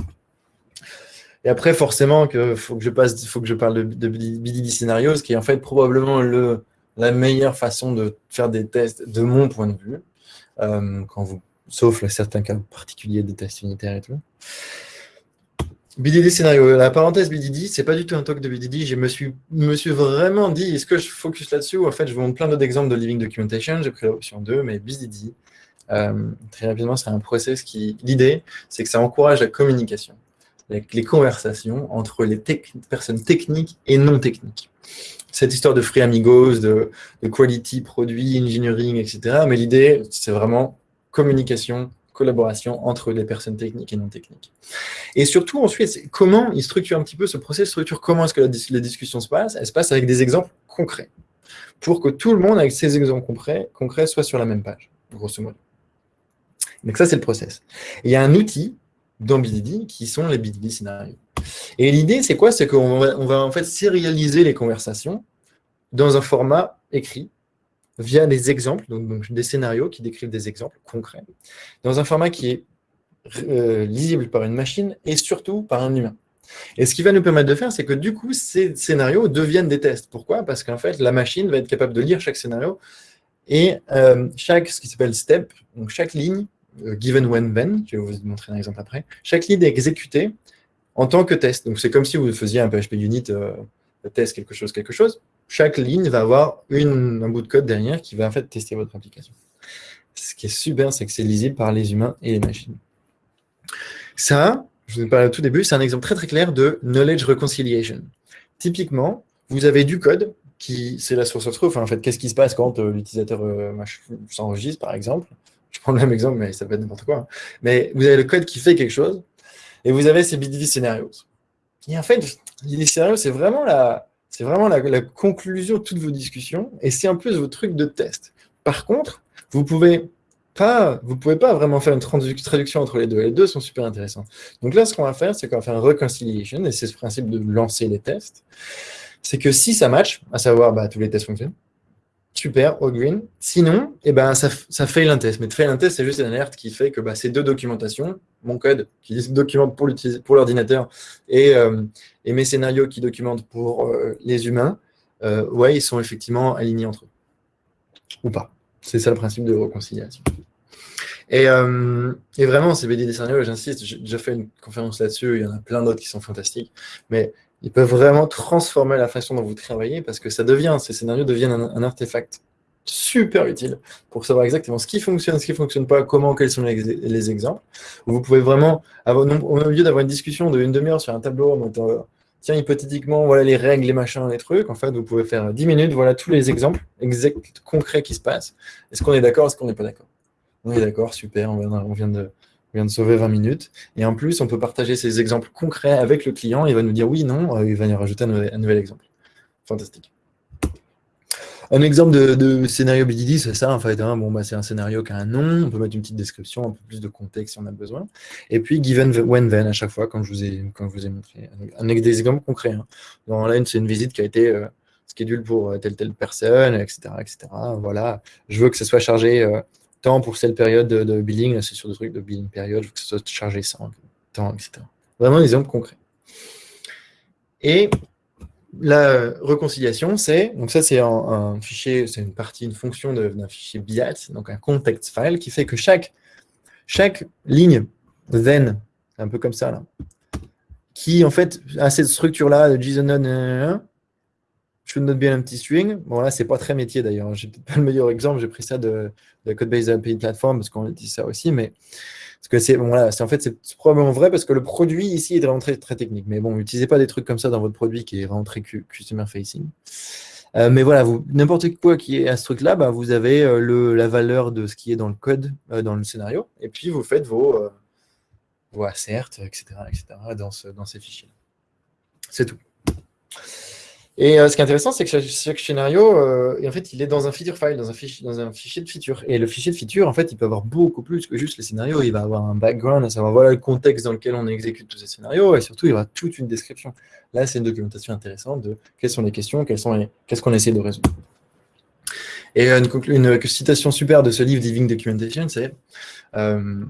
Et après, forcément, il faut que je passe, faut que je parle de, de BDD Scenarios, qui est en fait probablement le, la meilleure façon de faire des tests de mon point de vue, euh, quand vous, sauf certains cas particuliers des tests unitaires et tout. BDD scénario. La parenthèse BDD, c'est pas du tout un talk de BDD. Je me suis, me suis vraiment dit, est-ce que je focus là-dessus En fait, je vous montre plein d'autres exemples de Living Documentation. J'ai pris l'option 2, mais BDD, euh, très rapidement, c'est un process qui... L'idée, c'est que ça encourage la communication les conversations entre les personnes techniques et non techniques. Cette histoire de free amigos, de, quality, produit, engineering, etc. Mais l'idée, c'est vraiment communication, collaboration entre les personnes techniques et non techniques. Et surtout, ensuite, comment il structure un petit peu ce processus, structure comment est-ce que la, la, discussion se passe Elle se passe avec des exemples concrets, pour que tout le monde, avec ces exemples concrets, concrets soit sur la même page, grosso modo. Donc ça, c'est le process. il y a un outil dans BDD qui sont les BDD scénarios. Et l'idée, c'est quoi? C'est qu'on va, en fait sérialiser les conversations dans un format écrit via des exemples, donc, des scénarios qui décrivent des exemples concrets, dans un format qui est euh, lisible par une machine et surtout par un humain. Et ce qui va nous permettre de faire, c'est que du coup, ces scénarios deviennent des tests. Pourquoi? Parce qu'en fait, la machine va être capable de lire chaque scénario et euh, chaque, ce qui s'appelle step, donc chaque ligne, given when then, je vais vous montrer un exemple après, chaque ligne est exécutée en tant que test. Donc c'est comme si vous faisiez un PHP unit euh, test quelque chose, quelque chose. Chaque ligne va avoir un bout de code derrière qui va en fait tester votre application. Ce qui est super, c'est que c'est lisible par les humains et les machines. Ça, je vous ai parlé au tout début, c'est un exemple très très clair de knowledge reconciliation. Typiquement, vous avez du code qui, c'est la source of truth. en fait, qu'est-ce qui se passe quand euh, l'utilisateur s'enregistre, par exemple? Je prends le même exemple, mais ça peut être n'importe quoi. Hein. Mais vous avez le code qui fait quelque chose, et vous avez ces BDD scenarios. Et en fait, BDD scénarios, c'est vraiment, la, vraiment la, conclusion de toutes vos discussions, et c'est en plus votre truc de test. Par contre, vous pouvez pouvez pas vraiment faire une traduction entre les deux. Les deux sont super intéressants. Donc là, ce qu'on va faire, c'est qu'on va faire un reconciliation, et c'est ce principe de lancer les tests. C'est que si ça match, à savoir bah, tous les tests fonctionnent, Super, au green. Sinon, eh ben, ça, ça fail un test. Mais fail un test, c'est juste une alerte qui fait que bah, ces deux documentations, mon code qui documente pour l'ordinateur et, euh, et, mes scénarios qui documentent pour euh, les humains, euh, ils sont effectivement alignés entre eux. Ou pas. C'est ça le principe de réconciliation. Et, et vraiment, ces BD des scénarios, j'insiste, j'ai déjà fait une conférence là-dessus, il y en a plein d'autres qui sont fantastiques. Mais ils peuvent vraiment transformer la façon dont vous travaillez parce que ça devient, ces scénarios deviennent un, artefact super utile pour savoir exactement ce qui fonctionne, ce qui ne fonctionne pas, comment, quels sont les, exemples. Vous pouvez vraiment, au lieu d'avoir une discussion de une demi-heure sur un tableau, tiens, hypothétiquement, voilà les règles, les machins, les trucs, en fait, vous pouvez faire 10 minutes, voilà tous les exemples concrets qui se passent. Est-ce qu'on est d'accord, est-ce qu'on n'est pas d'accord? On est d'accord, super, on vient de vient de sauver 20 minutes. Et en plus, on peut partager ces exemples concrets avec le client. Il va nous dire oui, non, euh, il va nous rajouter un nouvel, exemple. Fantastique. Un exemple de, scénario BDD, c'est ça. Hein. Bon, bah, c'est un scénario qui a un nom, on peut mettre une petite description, un peu plus de contexte si on a besoin. Et puis, given when then, à chaque fois, comme je vous ai, quand je vous ai montré. Avec des exemples concrets. Hein. là, c'est une visite qui a été euh, schedule pour euh, telle telle personne, etc., etc. Voilà. Je veux que ce soit chargé temps pour cette période de, billing, c'est sur des trucs de billing période, je veux que ce soit chargé sans temps, etc. Vraiment des exemples concrets. Et la réconciliation, c'est, donc ça c'est un, fichier, c'est une partie, une fonction d'un fichier BIAT, donc un context file, qui fait que chaque, chaque ligne then, un peu comme ça là, qui en fait a cette structure-là de JSON, should not be an empty string. Bon, là, c'est pas très métier d'ailleurs. J'ai peut-être pas le meilleur exemple. J'ai pris ça de, de Codebase API Platform parce qu'on dit ça aussi. Mais parce que c'est bon, en fait, c'est probablement vrai parce que le produit ici est vraiment très, très technique. Mais bon, n'utilisez pas des trucs comme ça dans votre produit qui est vraiment très customer facing. Euh, mais voilà, n'importe quoi qui est à ce truc-là, bah, vous avez euh, la valeur de ce qui est dans le code, euh, dans le scénario, et puis vous faites vos, vos etc., etc. dans, dans ces fichiers. C'est tout. Et euh, ce qui est intéressant, c'est que chaque, scénario, euh, en fait, il est dans un feature file, dans un, fichier, de feature. Et le fichier de feature, en fait, il peut avoir beaucoup plus que juste les scénarios. Il va avoir un background, à savoir voilà le contexte dans lequel on exécute tous ces scénarios, et surtout, il y aura toute une description. Là, c'est une documentation intéressante de quelles sont les questions, qu'est-ce qu'on essaie de résoudre. Et une, une, citation super de ce livre Living Documentation, c'est euh,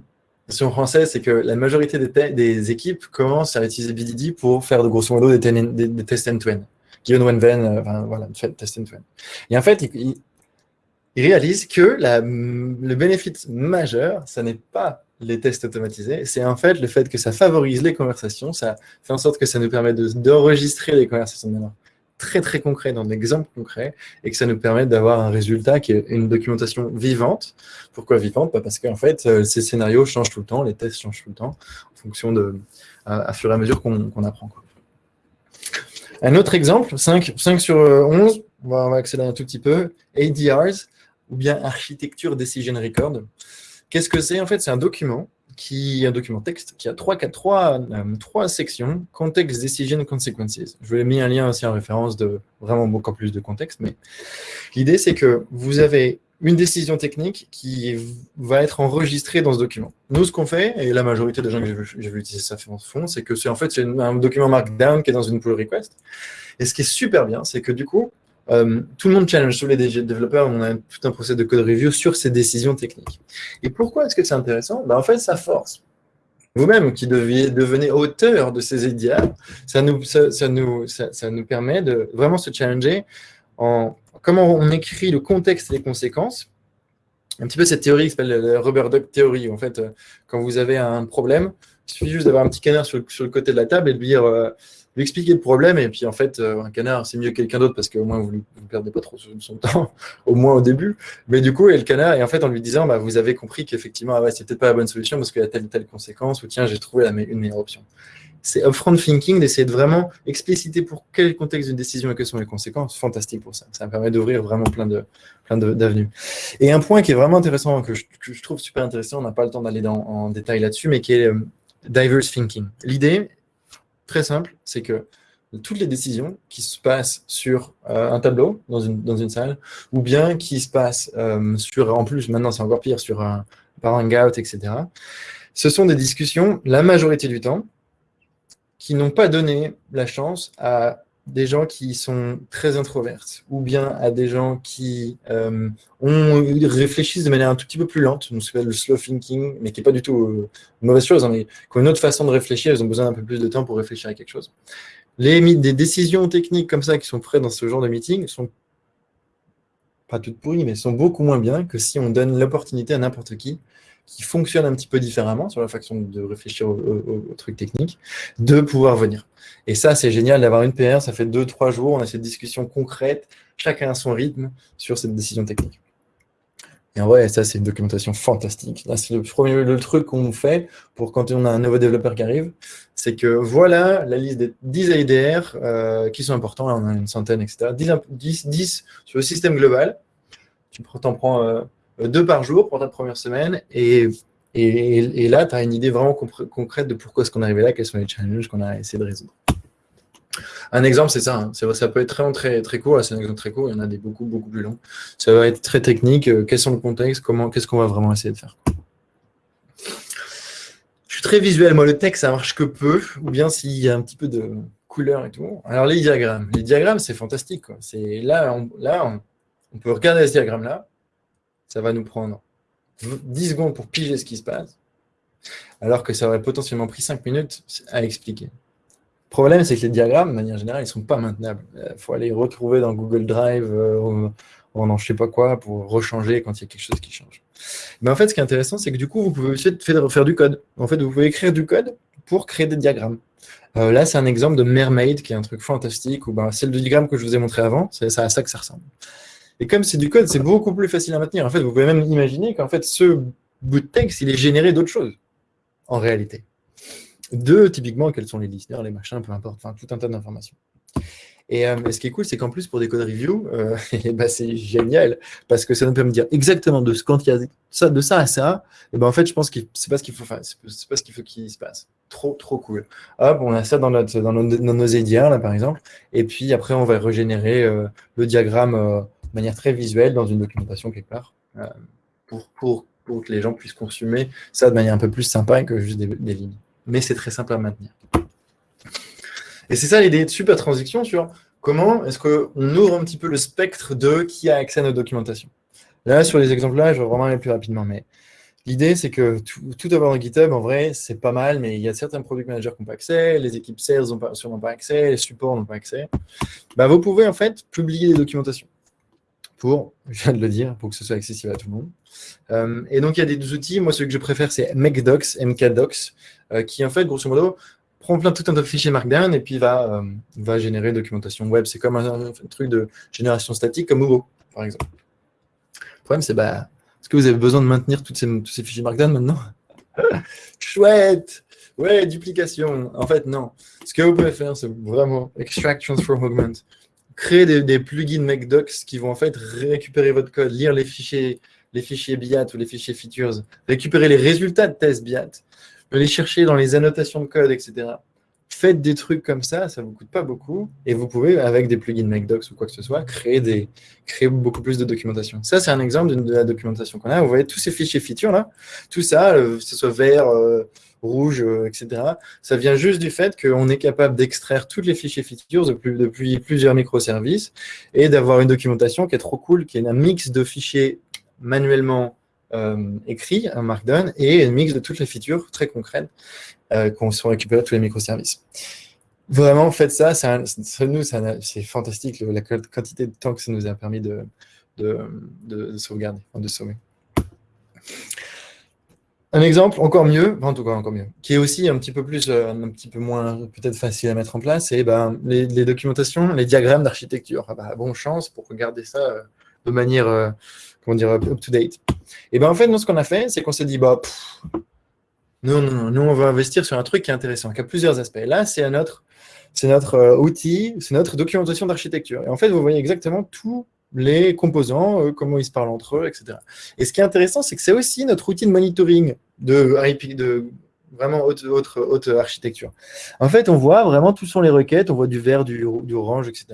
c'est que la majorité des, équipes commencent à utiliser BDD pour faire de grosso modo des, tests end-to-end given when then, euh, enfin, voilà, test end Et en fait, il, réalise que le bénéfice majeur, ce n'est pas les tests automatisés, c'est en fait le fait que ça favorise les conversations, ça fait en sorte que ça nous permet d'enregistrer les conversations de manière très très concret, dans d'exemples concrets, et que ça nous permet d'avoir un résultat qui est une documentation vivante. Pourquoi vivante? Bah, Parce qu'en fait, euh, ces scénarios changent tout le temps, les tests changent tout le temps, en fonction de, à, fur et à mesure qu'on apprend. Un autre exemple, 5, 5 sur 11, on va, accélérer un tout petit peu, ADRs, ou bien Architecture Decision Record. Qu'est-ce que c'est? En fait, c'est un document, qui, un document texte qui a trois, trois, euh, trois sections, Context, Decision, Consequences. Je vous ai mis un lien aussi en référence de vraiment beaucoup plus de contexte, mais l'idée, c'est que vous avez une décision technique qui va être enregistrée dans ce document. Nous, ce qu'on fait, et la majorité des gens que j'ai vu utiliser ça font, c'est que c'est en fait un document Markdown qui est dans une pull request. Et ce qui est super bien, c'est que du coup, euh, tout le monde challenge, tous les développeurs, on a tout un procès de code review sur ces décisions techniques. Et pourquoi est-ce que c'est intéressant? Ben, En fait, ça force. Vous-même qui devenez auteur de ces nous, ça nous permet de vraiment se challenger en comment on écrit le contexte et les conséquences. Un petit peu cette théorie qui s'appelle la rubber duck theory. En fait, euh, quand vous avez un problème, il suffit juste d'avoir un petit canard sur le, côté de la table et de euh, lui expliquer le problème. Et puis, en fait, euh, un canard, c'est mieux que quelqu'un d'autre parce qu'au moins, vous ne perdez pas trop son temps, au moins au début. Mais du coup, et le canard, en fait, en lui disant, bah, vous avez compris qu'effectivement, ah ouais, c'est peut-être pas la bonne solution parce qu'il y a telle ou telle conséquence, ou tiens, j'ai trouvé une meilleure option c'est upfront thinking, d'essayer de vraiment expliciter pour quel contexte d'une décision et quelles sont les conséquences. Fantastique pour ça. Ça me permet d'ouvrir vraiment plein de plein d'avenues. Et un point qui est vraiment intéressant, que je, trouve super intéressant, on n'a pas le temps d'aller en détail là-dessus, mais qui est euh, diverse thinking. L'idée, très simple, c'est que toutes les décisions qui se passent sur euh, un tableau dans une, dans une salle, ou bien qui se passent euh, sur, en plus, maintenant c'est encore pire, sur un, par Hangout, etc., ce sont des discussions, la majorité du temps, qui n'ont pas donné la chance à des gens qui sont très introvertes ou bien à des gens qui euh, ont, réfléchissent de manière un tout petit peu plus lente, on s'appelle le slow thinking, mais qui n'est pas du tout euh, une mauvaise chose, hein, mais qui ont une autre façon de réfléchir, ils ont besoin d'un peu plus de temps pour réfléchir à quelque chose. Les, des décisions techniques comme ça qui sont prêtes dans ce genre de meeting sont pas toutes pourries, mais sont beaucoup moins bien que si on donne l'opportunité à n'importe qui qui fonctionne un petit peu différemment sur la façon de réfléchir au, truc technique, de pouvoir venir. Et ça, c'est génial d'avoir une PR, ça fait deux, trois jours, on a cette discussion concrète, chacun a son rythme sur cette décision technique. Et en vrai, ça, c'est une documentation fantastique. Là, c'est le premier truc qu'on fait pour quand on a un nouveau développeur qui arrive, c'est que voilà la liste des 10 AIDR euh, qui sont importants. Là, on a une centaine, etc. 10, 10, sur le système global. Tu t'en prends euh, deux par jour pour ta première semaine. Et, là, tu as une idée vraiment concrète de pourquoi est-ce qu'on est arrivé là, quels sont les challenges qu'on a essayé de résoudre. Un exemple, c'est ça. Hein. Ça peut être très, très, très court. C'est un exemple très court. Il y en a des beaucoup, beaucoup plus longs. Ça va être très technique. Euh, quels sont le contexte Qu'est-ce qu'on va vraiment essayer de faire Je suis très visuel. Moi, le texte, ça marche que peu. Ou bien s'il y a un petit peu de couleur et tout. Alors, les diagrammes. Les diagrammes, c'est fantastique. Là on peut regarder ce diagramme-là ça va nous prendre 10 secondes pour piger ce qui se passe, alors que ça aurait potentiellement pris 5 minutes à expliquer. Le problème, c'est que les diagrammes, de manière générale, ils ne sont pas maintenables. Il euh, faut aller retrouver dans Google Drive, euh, ou dans je sais pas quoi, pour rechanger quand il y a quelque chose qui change. Mais en fait, ce qui est intéressant, c'est que du coup, vous pouvez aussi faire du code. En fait, vous pouvez écrire du code pour créer des diagrammes. Euh, là, c'est un exemple de Mermaid, qui est un truc fantastique, où ben, c'est le diagramme que je vous ai montré avant, c'est à ça que ça ressemble. Et comme c'est du code, c'est beaucoup plus facile à maintenir. En fait, vous pouvez même imaginer qu'en fait, ce bout de texte, il est généré d'autres choses, en réalité. De, typiquement, quels sont les listeners, les machins, peu importe, enfin, tout un tas d'informations. Et euh, ce qui est cool, c'est qu'en plus, pour des code review, euh, bah, c'est génial, parce que ça nous permet de dire exactement de quand il y a ça, de ça à ça, et ben en fait, je pense que c'est pas ce qu'il faut faire, c'est pas ce qu'il faut qu'il se passe. Trop, trop cool. Hop, on a ça dans, notre, dans, nos, dans là, par exemple, et puis après, on va régénérer euh, le diagramme de manière très visuelle dans une documentation quelque part, pour, pour, pour que les gens puissent consommer ça de manière un peu plus sympa que juste des, des lignes. Mais c'est très simple à maintenir. Et c'est ça l'idée de super transition sur comment est-ce qu'on ouvre un petit peu le spectre de qui a accès à nos documentations. Là, sur les exemples-là, je vais vraiment aller plus rapidement, mais l'idée, c'est que tout, avoir dans GitHub, en vrai, c'est pas mal, mais il y a certains product managers qui n'ont pas accès, les équipes sales n'ont sûrement pas accès, les supports n'ont pas accès. Bah, vous pouvez en fait publier des documentations pour, je viens de le dire, pour que ce soit accessible à tout le monde. Euh, et donc, il y a des outils, moi, celui que je préfère, c'est MakeDocs, MKDocs, euh, qui en fait, grosso modo, prend plein tout un tas de fichiers Markdown et puis va, euh, va générer documentation web. C'est comme un, truc de génération statique comme Hugo, par exemple. Le problème, c'est bah, est-ce que vous avez besoin de maintenir toutes ces, tous ces fichiers Markdown maintenant? Chouette Ouais, duplication. En fait, non. Ce que vous pouvez faire, c'est vraiment extract, transform, augment. Créer des, plugins MakeDocs qui vont en fait récupérer votre code, lire les fichiers, les fichiers BIAT ou les fichiers features, récupérer les résultats de test BIAT, aller chercher dans les annotations de code, etc. Faites des trucs comme ça, ça ne vous coûte pas beaucoup, et vous pouvez, avec des plugins MakeDocs ou quoi que ce soit, créer, des, créer beaucoup plus de documentation. Ça, c'est un exemple de, la documentation qu'on a. Vous voyez tous ces fichiers features là, tout ça, euh, que ce soit vert, euh, rouge, euh, etc. Ça vient juste du fait qu'on est capable d'extraire tous les fichiers features depuis, plusieurs microservices et d'avoir une documentation qui est trop cool, qui est un mix de fichiers manuellement euh, écrit, un Markdown, et un mix de toutes les features très concrètes euh, qu'on sont récupérées tous les microservices. Vraiment, faites ça, ça, nous, c'est fantastique la quantité de temps que ça nous a permis de, de, sauvegarder, de sauver. Un exemple encore mieux, en tout cas encore mieux, qui est aussi un petit peu plus, euh, un petit peu moins peut-être facile à mettre en place, c'est ben, les, documentations, les diagrammes d'architecture. Ah bah, bon chance pour regarder ça de manière, comment dire, up-to-date. Et bien en fait, nous, ce qu'on a fait, c'est qu'on s'est dit, bah, non, non, non, nous, on va investir sur un truc qui est intéressant, qui a plusieurs aspects. Là, c'est notre, notre euh, outil, c'est notre documentation d'architecture. Et en fait, vous voyez exactement tous les composants, euh, comment ils se parlent entre eux, etc. Et ce qui est intéressant, c'est que c'est aussi notre outil de monitoring de, de vraiment haute, haute, architecture. En fait, on voit vraiment tout sont les requêtes, on voit du vert, du, orange, etc.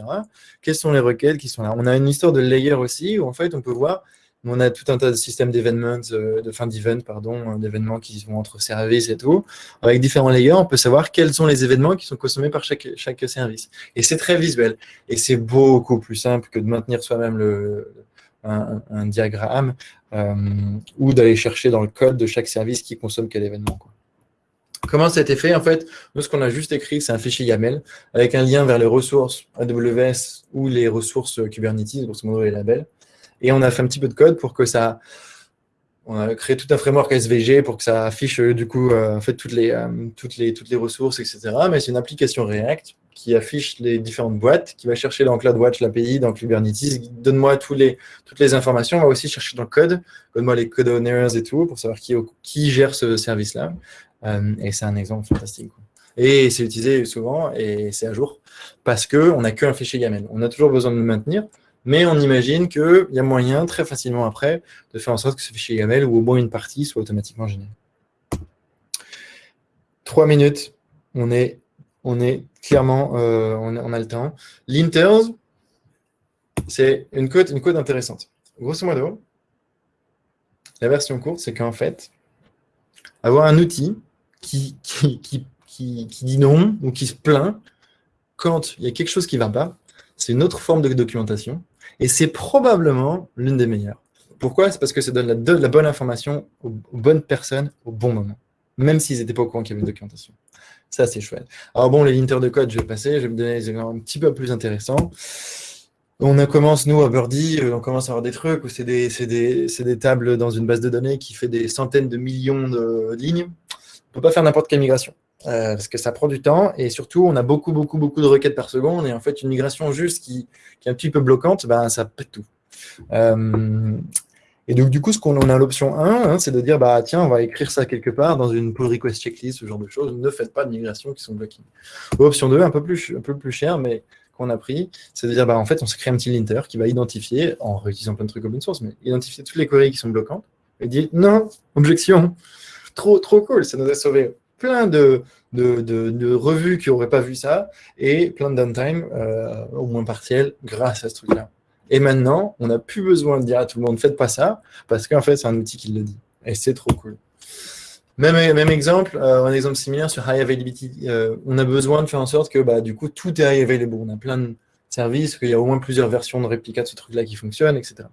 Quelles sont les requêtes qui sont là? On a une histoire de layer aussi, où en fait, on peut voir on a tout un tas de systèmes d'événements, euh, de fin d'event, pardon, euh, d'événements qui vont entre services et tout. Avec différents layers, on peut savoir quels sont les événements qui sont consommés par chaque, chaque service. Et c'est très visuel. Et c'est beaucoup plus simple que de maintenir soi-même le, un, diagramme euh, ou d'aller chercher dans le code de chaque service qui consomme quel événement. Comment ça a été fait? En fait, nous, ce qu'on a juste écrit, c'est un fichier YAML avec un lien vers les ressources AWS ou les ressources Kubernetes, grosso modo les labels. Et on a fait un petit peu de code pour que ça... On a créé tout un framework SVG pour que ça affiche euh, du coup euh, toutes, les, euh, toutes, les, toutes les ressources, etc. Mais c'est une application React qui affiche les différentes boîtes, qui va chercher dans CloudWatch l'API, dans Kubernetes, donne-moi les, toutes les informations, on va aussi chercher dans le code, donne-moi les code owners et tout, pour savoir qui, qui gère ce service-là. et c'est un exemple fantastique. Et c'est utilisé souvent et c'est à jour parce qu'on n'a qu'un fichier YAML. On a toujours besoin de le maintenir, mais on imagine qu'il y a moyen, très facilement après, de faire en sorte que ce fichier YAML ou au moins une partie soit automatiquement généré. Trois minutes, on est, on est clairement, euh, on, a le temps. L'inters, c'est une code, une intéressante. Grosso modo, la version courte, c'est qu'en fait, avoir un outil qui, qui, qui, qui, dit non ou qui se plaint quand il y a quelque chose qui ne va pas, c'est une autre forme de documentation et c'est probablement l'une des meilleures. Pourquoi? C'est parce que ça donne la, bonne information aux, bonnes personnes au bon moment, même s'ils n'étaient pas au courant qu'il y avait une documentation. Ça, c'est chouette. Alors bon, les linters de code, je vais passer, je vais me donner des exemples un petit peu plus intéressants. On commence, nous, à Birdie, euh, on commence à avoir des trucs où c'est des, tables dans une base de données qui fait des centaines de millions de lignes. On ne peut pas faire n'importe quelle migration. Euh, parce que ça prend du temps et surtout, on a beaucoup, beaucoup, beaucoup de requêtes par seconde et en fait, une migration juste qui, est un petit peu bloquante, ben, ça pète tout. Euh, et donc, du coup, ce qu'on a l'option 1, hein, c'est de dire, bah, tiens, on va écrire ça quelque part dans une pull request checklist, ce genre de choses. Ne faites pas de migration qui sont bloquées. Option 2, un peu plus, un peu plus cher, mais qu'on a pris, c'est de dire, bah, en fait, on se crée un petit linter qui va identifier, en réutilisant plein de trucs open source, mais identifier toutes les queries qui sont bloquantes et dire, non, objection, trop, trop cool, ça nous a sauvé plein de, revues qui n'auraient pas vu ça et plein de downtime, euh, au moins partiel, grâce à ce truc-là. Et maintenant, on n'a plus besoin de dire à tout le monde, faites pas ça, parce qu'en fait, c'est un outil qui le dit. Et c'est trop cool. Même, même exemple, euh, un exemple similaire sur High Availability. Euh, on a besoin de faire en sorte que bah, du coup, tout est High Available. On a plein de services, qu'il y a au moins plusieurs versions de réplica de ce truc-là qui fonctionnent, etc.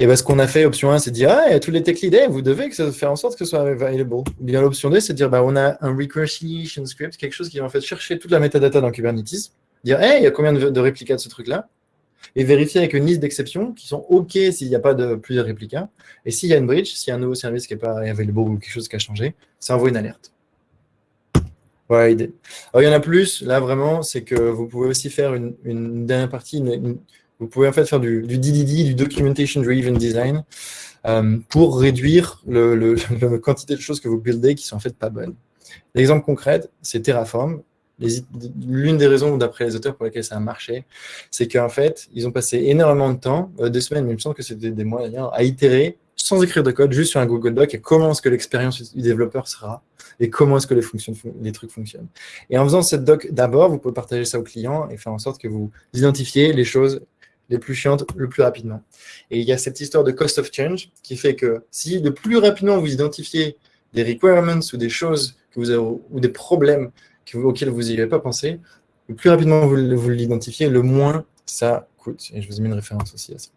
Et bah, ce qu'on a fait, option 1, c'est dire, ah, tous les tech leads, eh, vous devez faire en sorte que ce soit available. Ou bien l'option 2, c'est de dire, bah, on a un recursion script, quelque chose qui va en fait chercher toute la metadata dans Kubernetes, dire, hey, il y a combien de, réplicas de ce truc-là et vérifier avec une liste d'exceptions qui sont OK s'il n'y a pas de plusieurs réplicas. Et s'il y a une bridge, s'il y a un nouveau service qui n'est pas available ou quelque chose qui a changé, ça envoie une alerte. Voilà l'idée. Alors, il y en a plus, là vraiment, c'est que vous pouvez aussi faire une, dernière partie, vous pouvez en fait faire du, DDD, du Documentation Driven Design, euh, pour réduire le, la quantité de choses que vous buildez qui sont en fait pas bonnes. L'exemple concret, c'est Terraform l'une des raisons, d'après les auteurs, pour lesquelles ça a marché, c'est qu'en fait, ils ont passé énormément de temps, euh, deux semaines, mais il me semble que c'était des mois d'ailleurs, à itérer sans écrire de code, juste sur un Google Doc, et comment est-ce que l'expérience du développeur sera, et comment est-ce que les, les trucs fonctionnent. Et en faisant cette doc d'abord, vous pouvez partager ça au client et faire en sorte que vous identifiez les choses les plus chiantes le plus rapidement. Et il y a cette histoire de cost of change qui fait que si le plus rapidement vous identifiez des requirements ou des choses ou des problèmes auquel vous n'y avez pas pensé, le plus rapidement vous, l'identifiez, le moins ça coûte. Et je vous ai mis une référence aussi à ça.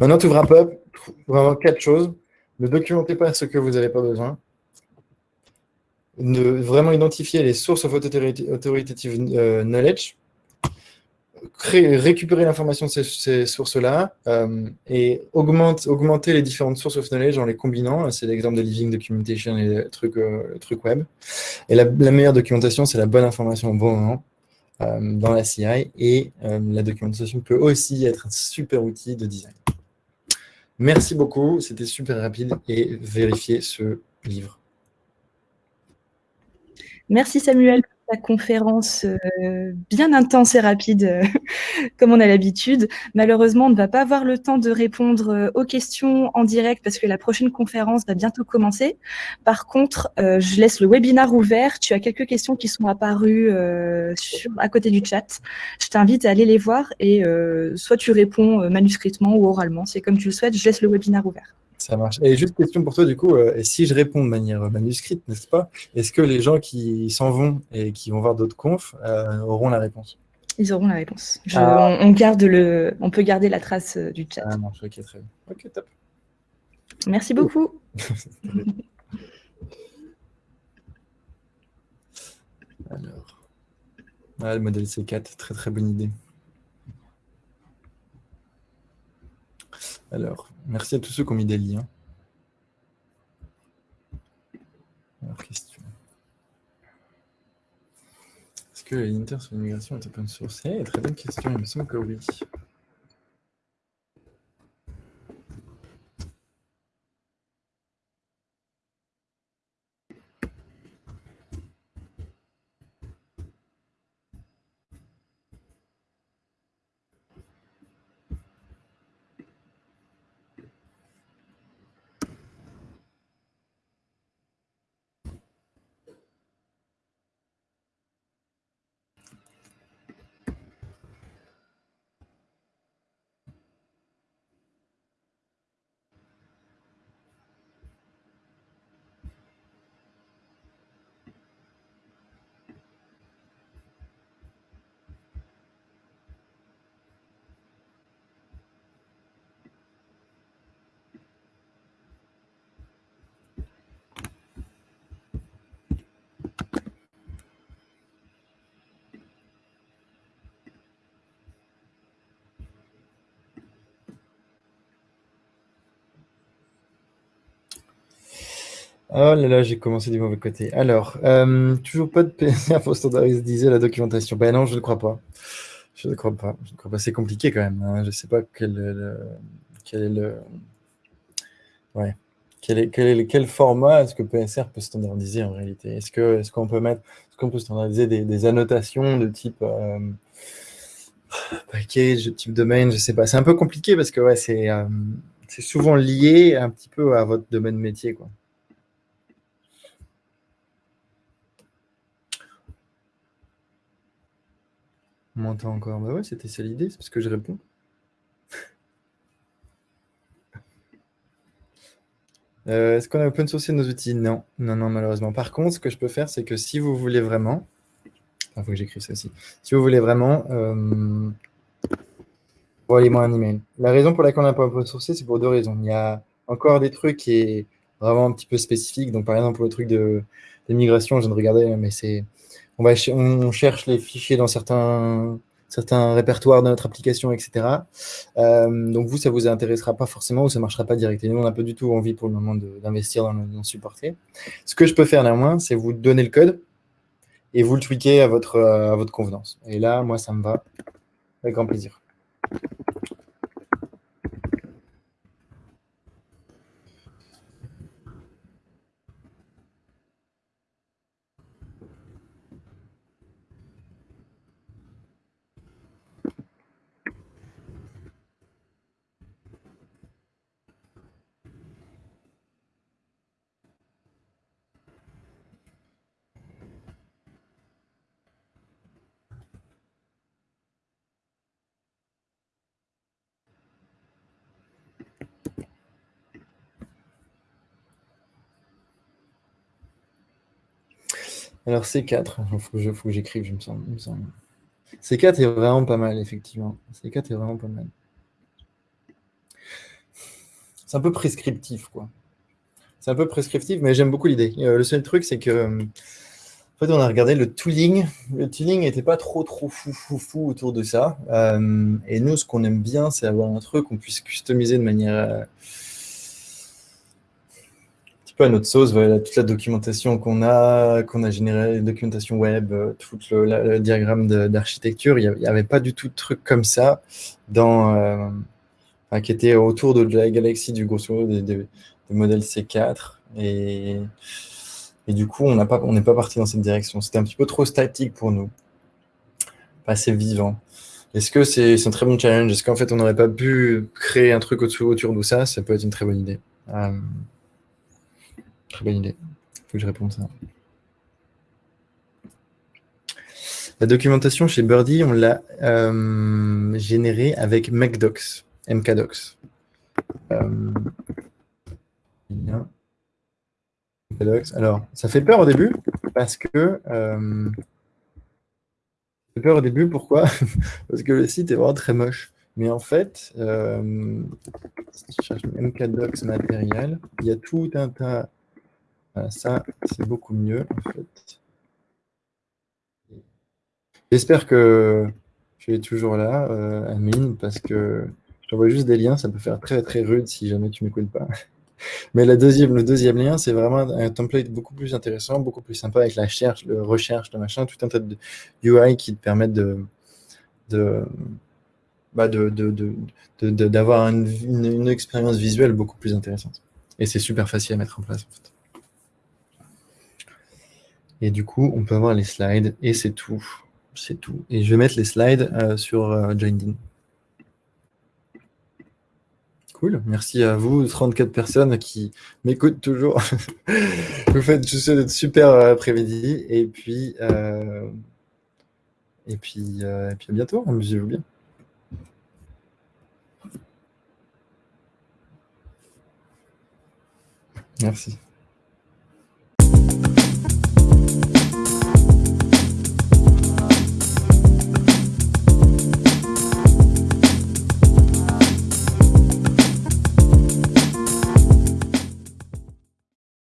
Maintenant, tout wrap up, vraiment quatre choses. Ne documentez pas ce que vous n'avez pas besoin. Ne vraiment identifier les sources of authoritative euh, récupérer l'information de ces, sources-là euh, et augmente, augmenter les différentes sources of knowledge en les combinant. C'est l'exemple de Living Documentation et le truc, euh, web. Et la, meilleure documentation, c'est la bonne information au bon moment euh, dans la CI. Et la documentation peut aussi être un super outil de design. Merci beaucoup, c'était super rapide et vérifiez ce livre. Merci Samuel la conférence euh, bien intense et rapide, euh, comme on a l'habitude. Malheureusement, on ne va pas avoir le temps de répondre euh, aux questions en direct parce que la prochaine conférence va bientôt commencer. Par contre, je laisse le webinar ouvert. Tu as quelques questions qui sont apparues à côté du chat. Je t'invite à aller les voir et soit tu réponds manuscritement ou oralement. C'est comme tu le souhaites. Je laisse le webinar ouvert. Ça marche. Et juste question pour toi, du coup, euh, si je réponds de manière manuscrite, n'est-ce pas? Est-ce que les gens qui s'en vont et qui vont voir d'autres confs euh, auront la réponse? Ils auront la réponse. Ah. on, garde le, on peut garder la trace euh, du chat. Ah, marche, ok, très bien. Ok, top. Merci beaucoup. Alors, ah, le modèle C4, très très bonne idée. Alors, merci à tous ceux qui ont mis des liens. Alors, question. Est-ce que l'Inter sur l'immigration est open source? Eh, Très bonne question, il me semble que oui. Oh là là, j'ai commencé du mauvais côté. Alors, euh, toujours pas de PSR pour standardiser la documentation. Ben non, je ne crois pas. Je ne crois pas. Je ne crois pas. C'est compliqué quand même. Hein. Je ne sais pas quel est le, quel est le, ouais, quel est, quel est quel format est-ce que PSR peut standardiser en réalité? Est-ce qu'on peut mettre, est-ce qu'on peut standardiser des, annotations de type euh, package, type domaine? Je sais pas. C'est un peu compliqué parce que ouais, c'est euh, souvent lié un petit peu à votre domaine métier, quoi. On m'entend encore. Bah ouais, c'était ça l'idée, c'est parce que je réponds. Euh, est-ce qu'on a open sourcé nos outils? Non, non, non, malheureusement. Par contre, ce que je peux faire, c'est que si vous voulez vraiment, il faut que j'écrive ça aussi. Si vous voulez vraiment, euh, envoyez-moi un email. La raison pour laquelle on n'a pas open sourcé, c'est pour deux raisons. Il y a encore des trucs qui est vraiment un petit peu spécifiques. Donc, par exemple, pour le truc de, de migration, je viens de regarder, mais c'est on, cherche les fichiers dans certains, répertoires de notre application, etc. Euh, donc vous, ça vous intéressera pas forcément ou ça marchera pas directement. Nous, on n'a pas du tout envie pour le moment d'investir dans le, supporter. Ce que je peux faire néanmoins, c'est vous donner le code et vous le tweaker à votre, à votre convenance. Et là, moi, ça me va avec grand plaisir. Alors C4, il faut, que j'écrive, je me sens. C4 est vraiment pas mal, effectivement. C4 est vraiment pas mal. C'est un peu prescriptif, quoi. C'est un peu prescriptif, mais j'aime beaucoup l'idée. Euh, le seul truc, c'est que, euh, en fait, on a regardé le tooling. Le tooling n'était pas trop, trop fou, fou, fou autour de ça. Euh, et nous, ce qu'on aime bien, c'est avoir un truc qu'on puisse customiser de manière peu à notre sauce, voilà, toute la documentation qu'on a, qu'on a générée, documentation web, euh, tout le, diagramme d'architecture, il n'y avait pas du tout de truc comme ça dans, euh, qui était autour de la galaxie du grosso modo des, modèles C4. Et, et du coup, on n'est pas, parti dans cette direction. C'était un petit peu trop statique pour nous, pas assez vivant. Est-ce que c'est un très bon challenge? Est-ce qu'en fait, on n'aurait pas pu créer un truc autour, autour de ça? Ça peut être une très bonne idée. Euh, Très bonne idée. Il faut que je réponde ça. La documentation chez Birdie, on l'a euh, générée avec MacDocs, MKDocs. Euh, Alors, ça fait peur au début parce que euh, ça fait peur au début, pourquoi? Parce que le site est vraiment très moche. Mais en fait, si je cherche MKDocs matériel, il y a tout un tas ça, c'est beaucoup mieux, en fait. J'espère que tu es toujours là, euh, Amine, parce que je t'envoie juste des liens, ça peut faire très très rude si jamais tu ne m'écoutes pas. Mais la deuxième, le deuxième lien, c'est vraiment un template beaucoup plus intéressant, beaucoup plus sympa avec la recherche, le recherche, le machin, tout un tas de UI qui te permettent de, bah d'avoir une, une, expérience visuelle beaucoup plus intéressante. Et c'est super facile à mettre en place. En fait. Et du coup, on peut avoir les slides et c'est tout. C'est tout. Et je vais mettre les slides euh, sur euh, Cool. Merci à vous, 34 personnes qui m'écoutent toujours. vous faites, je souhaite super euh, après-midi. Et puis, euh, et puis, et puis à bientôt. Amusez-vous bien. Merci.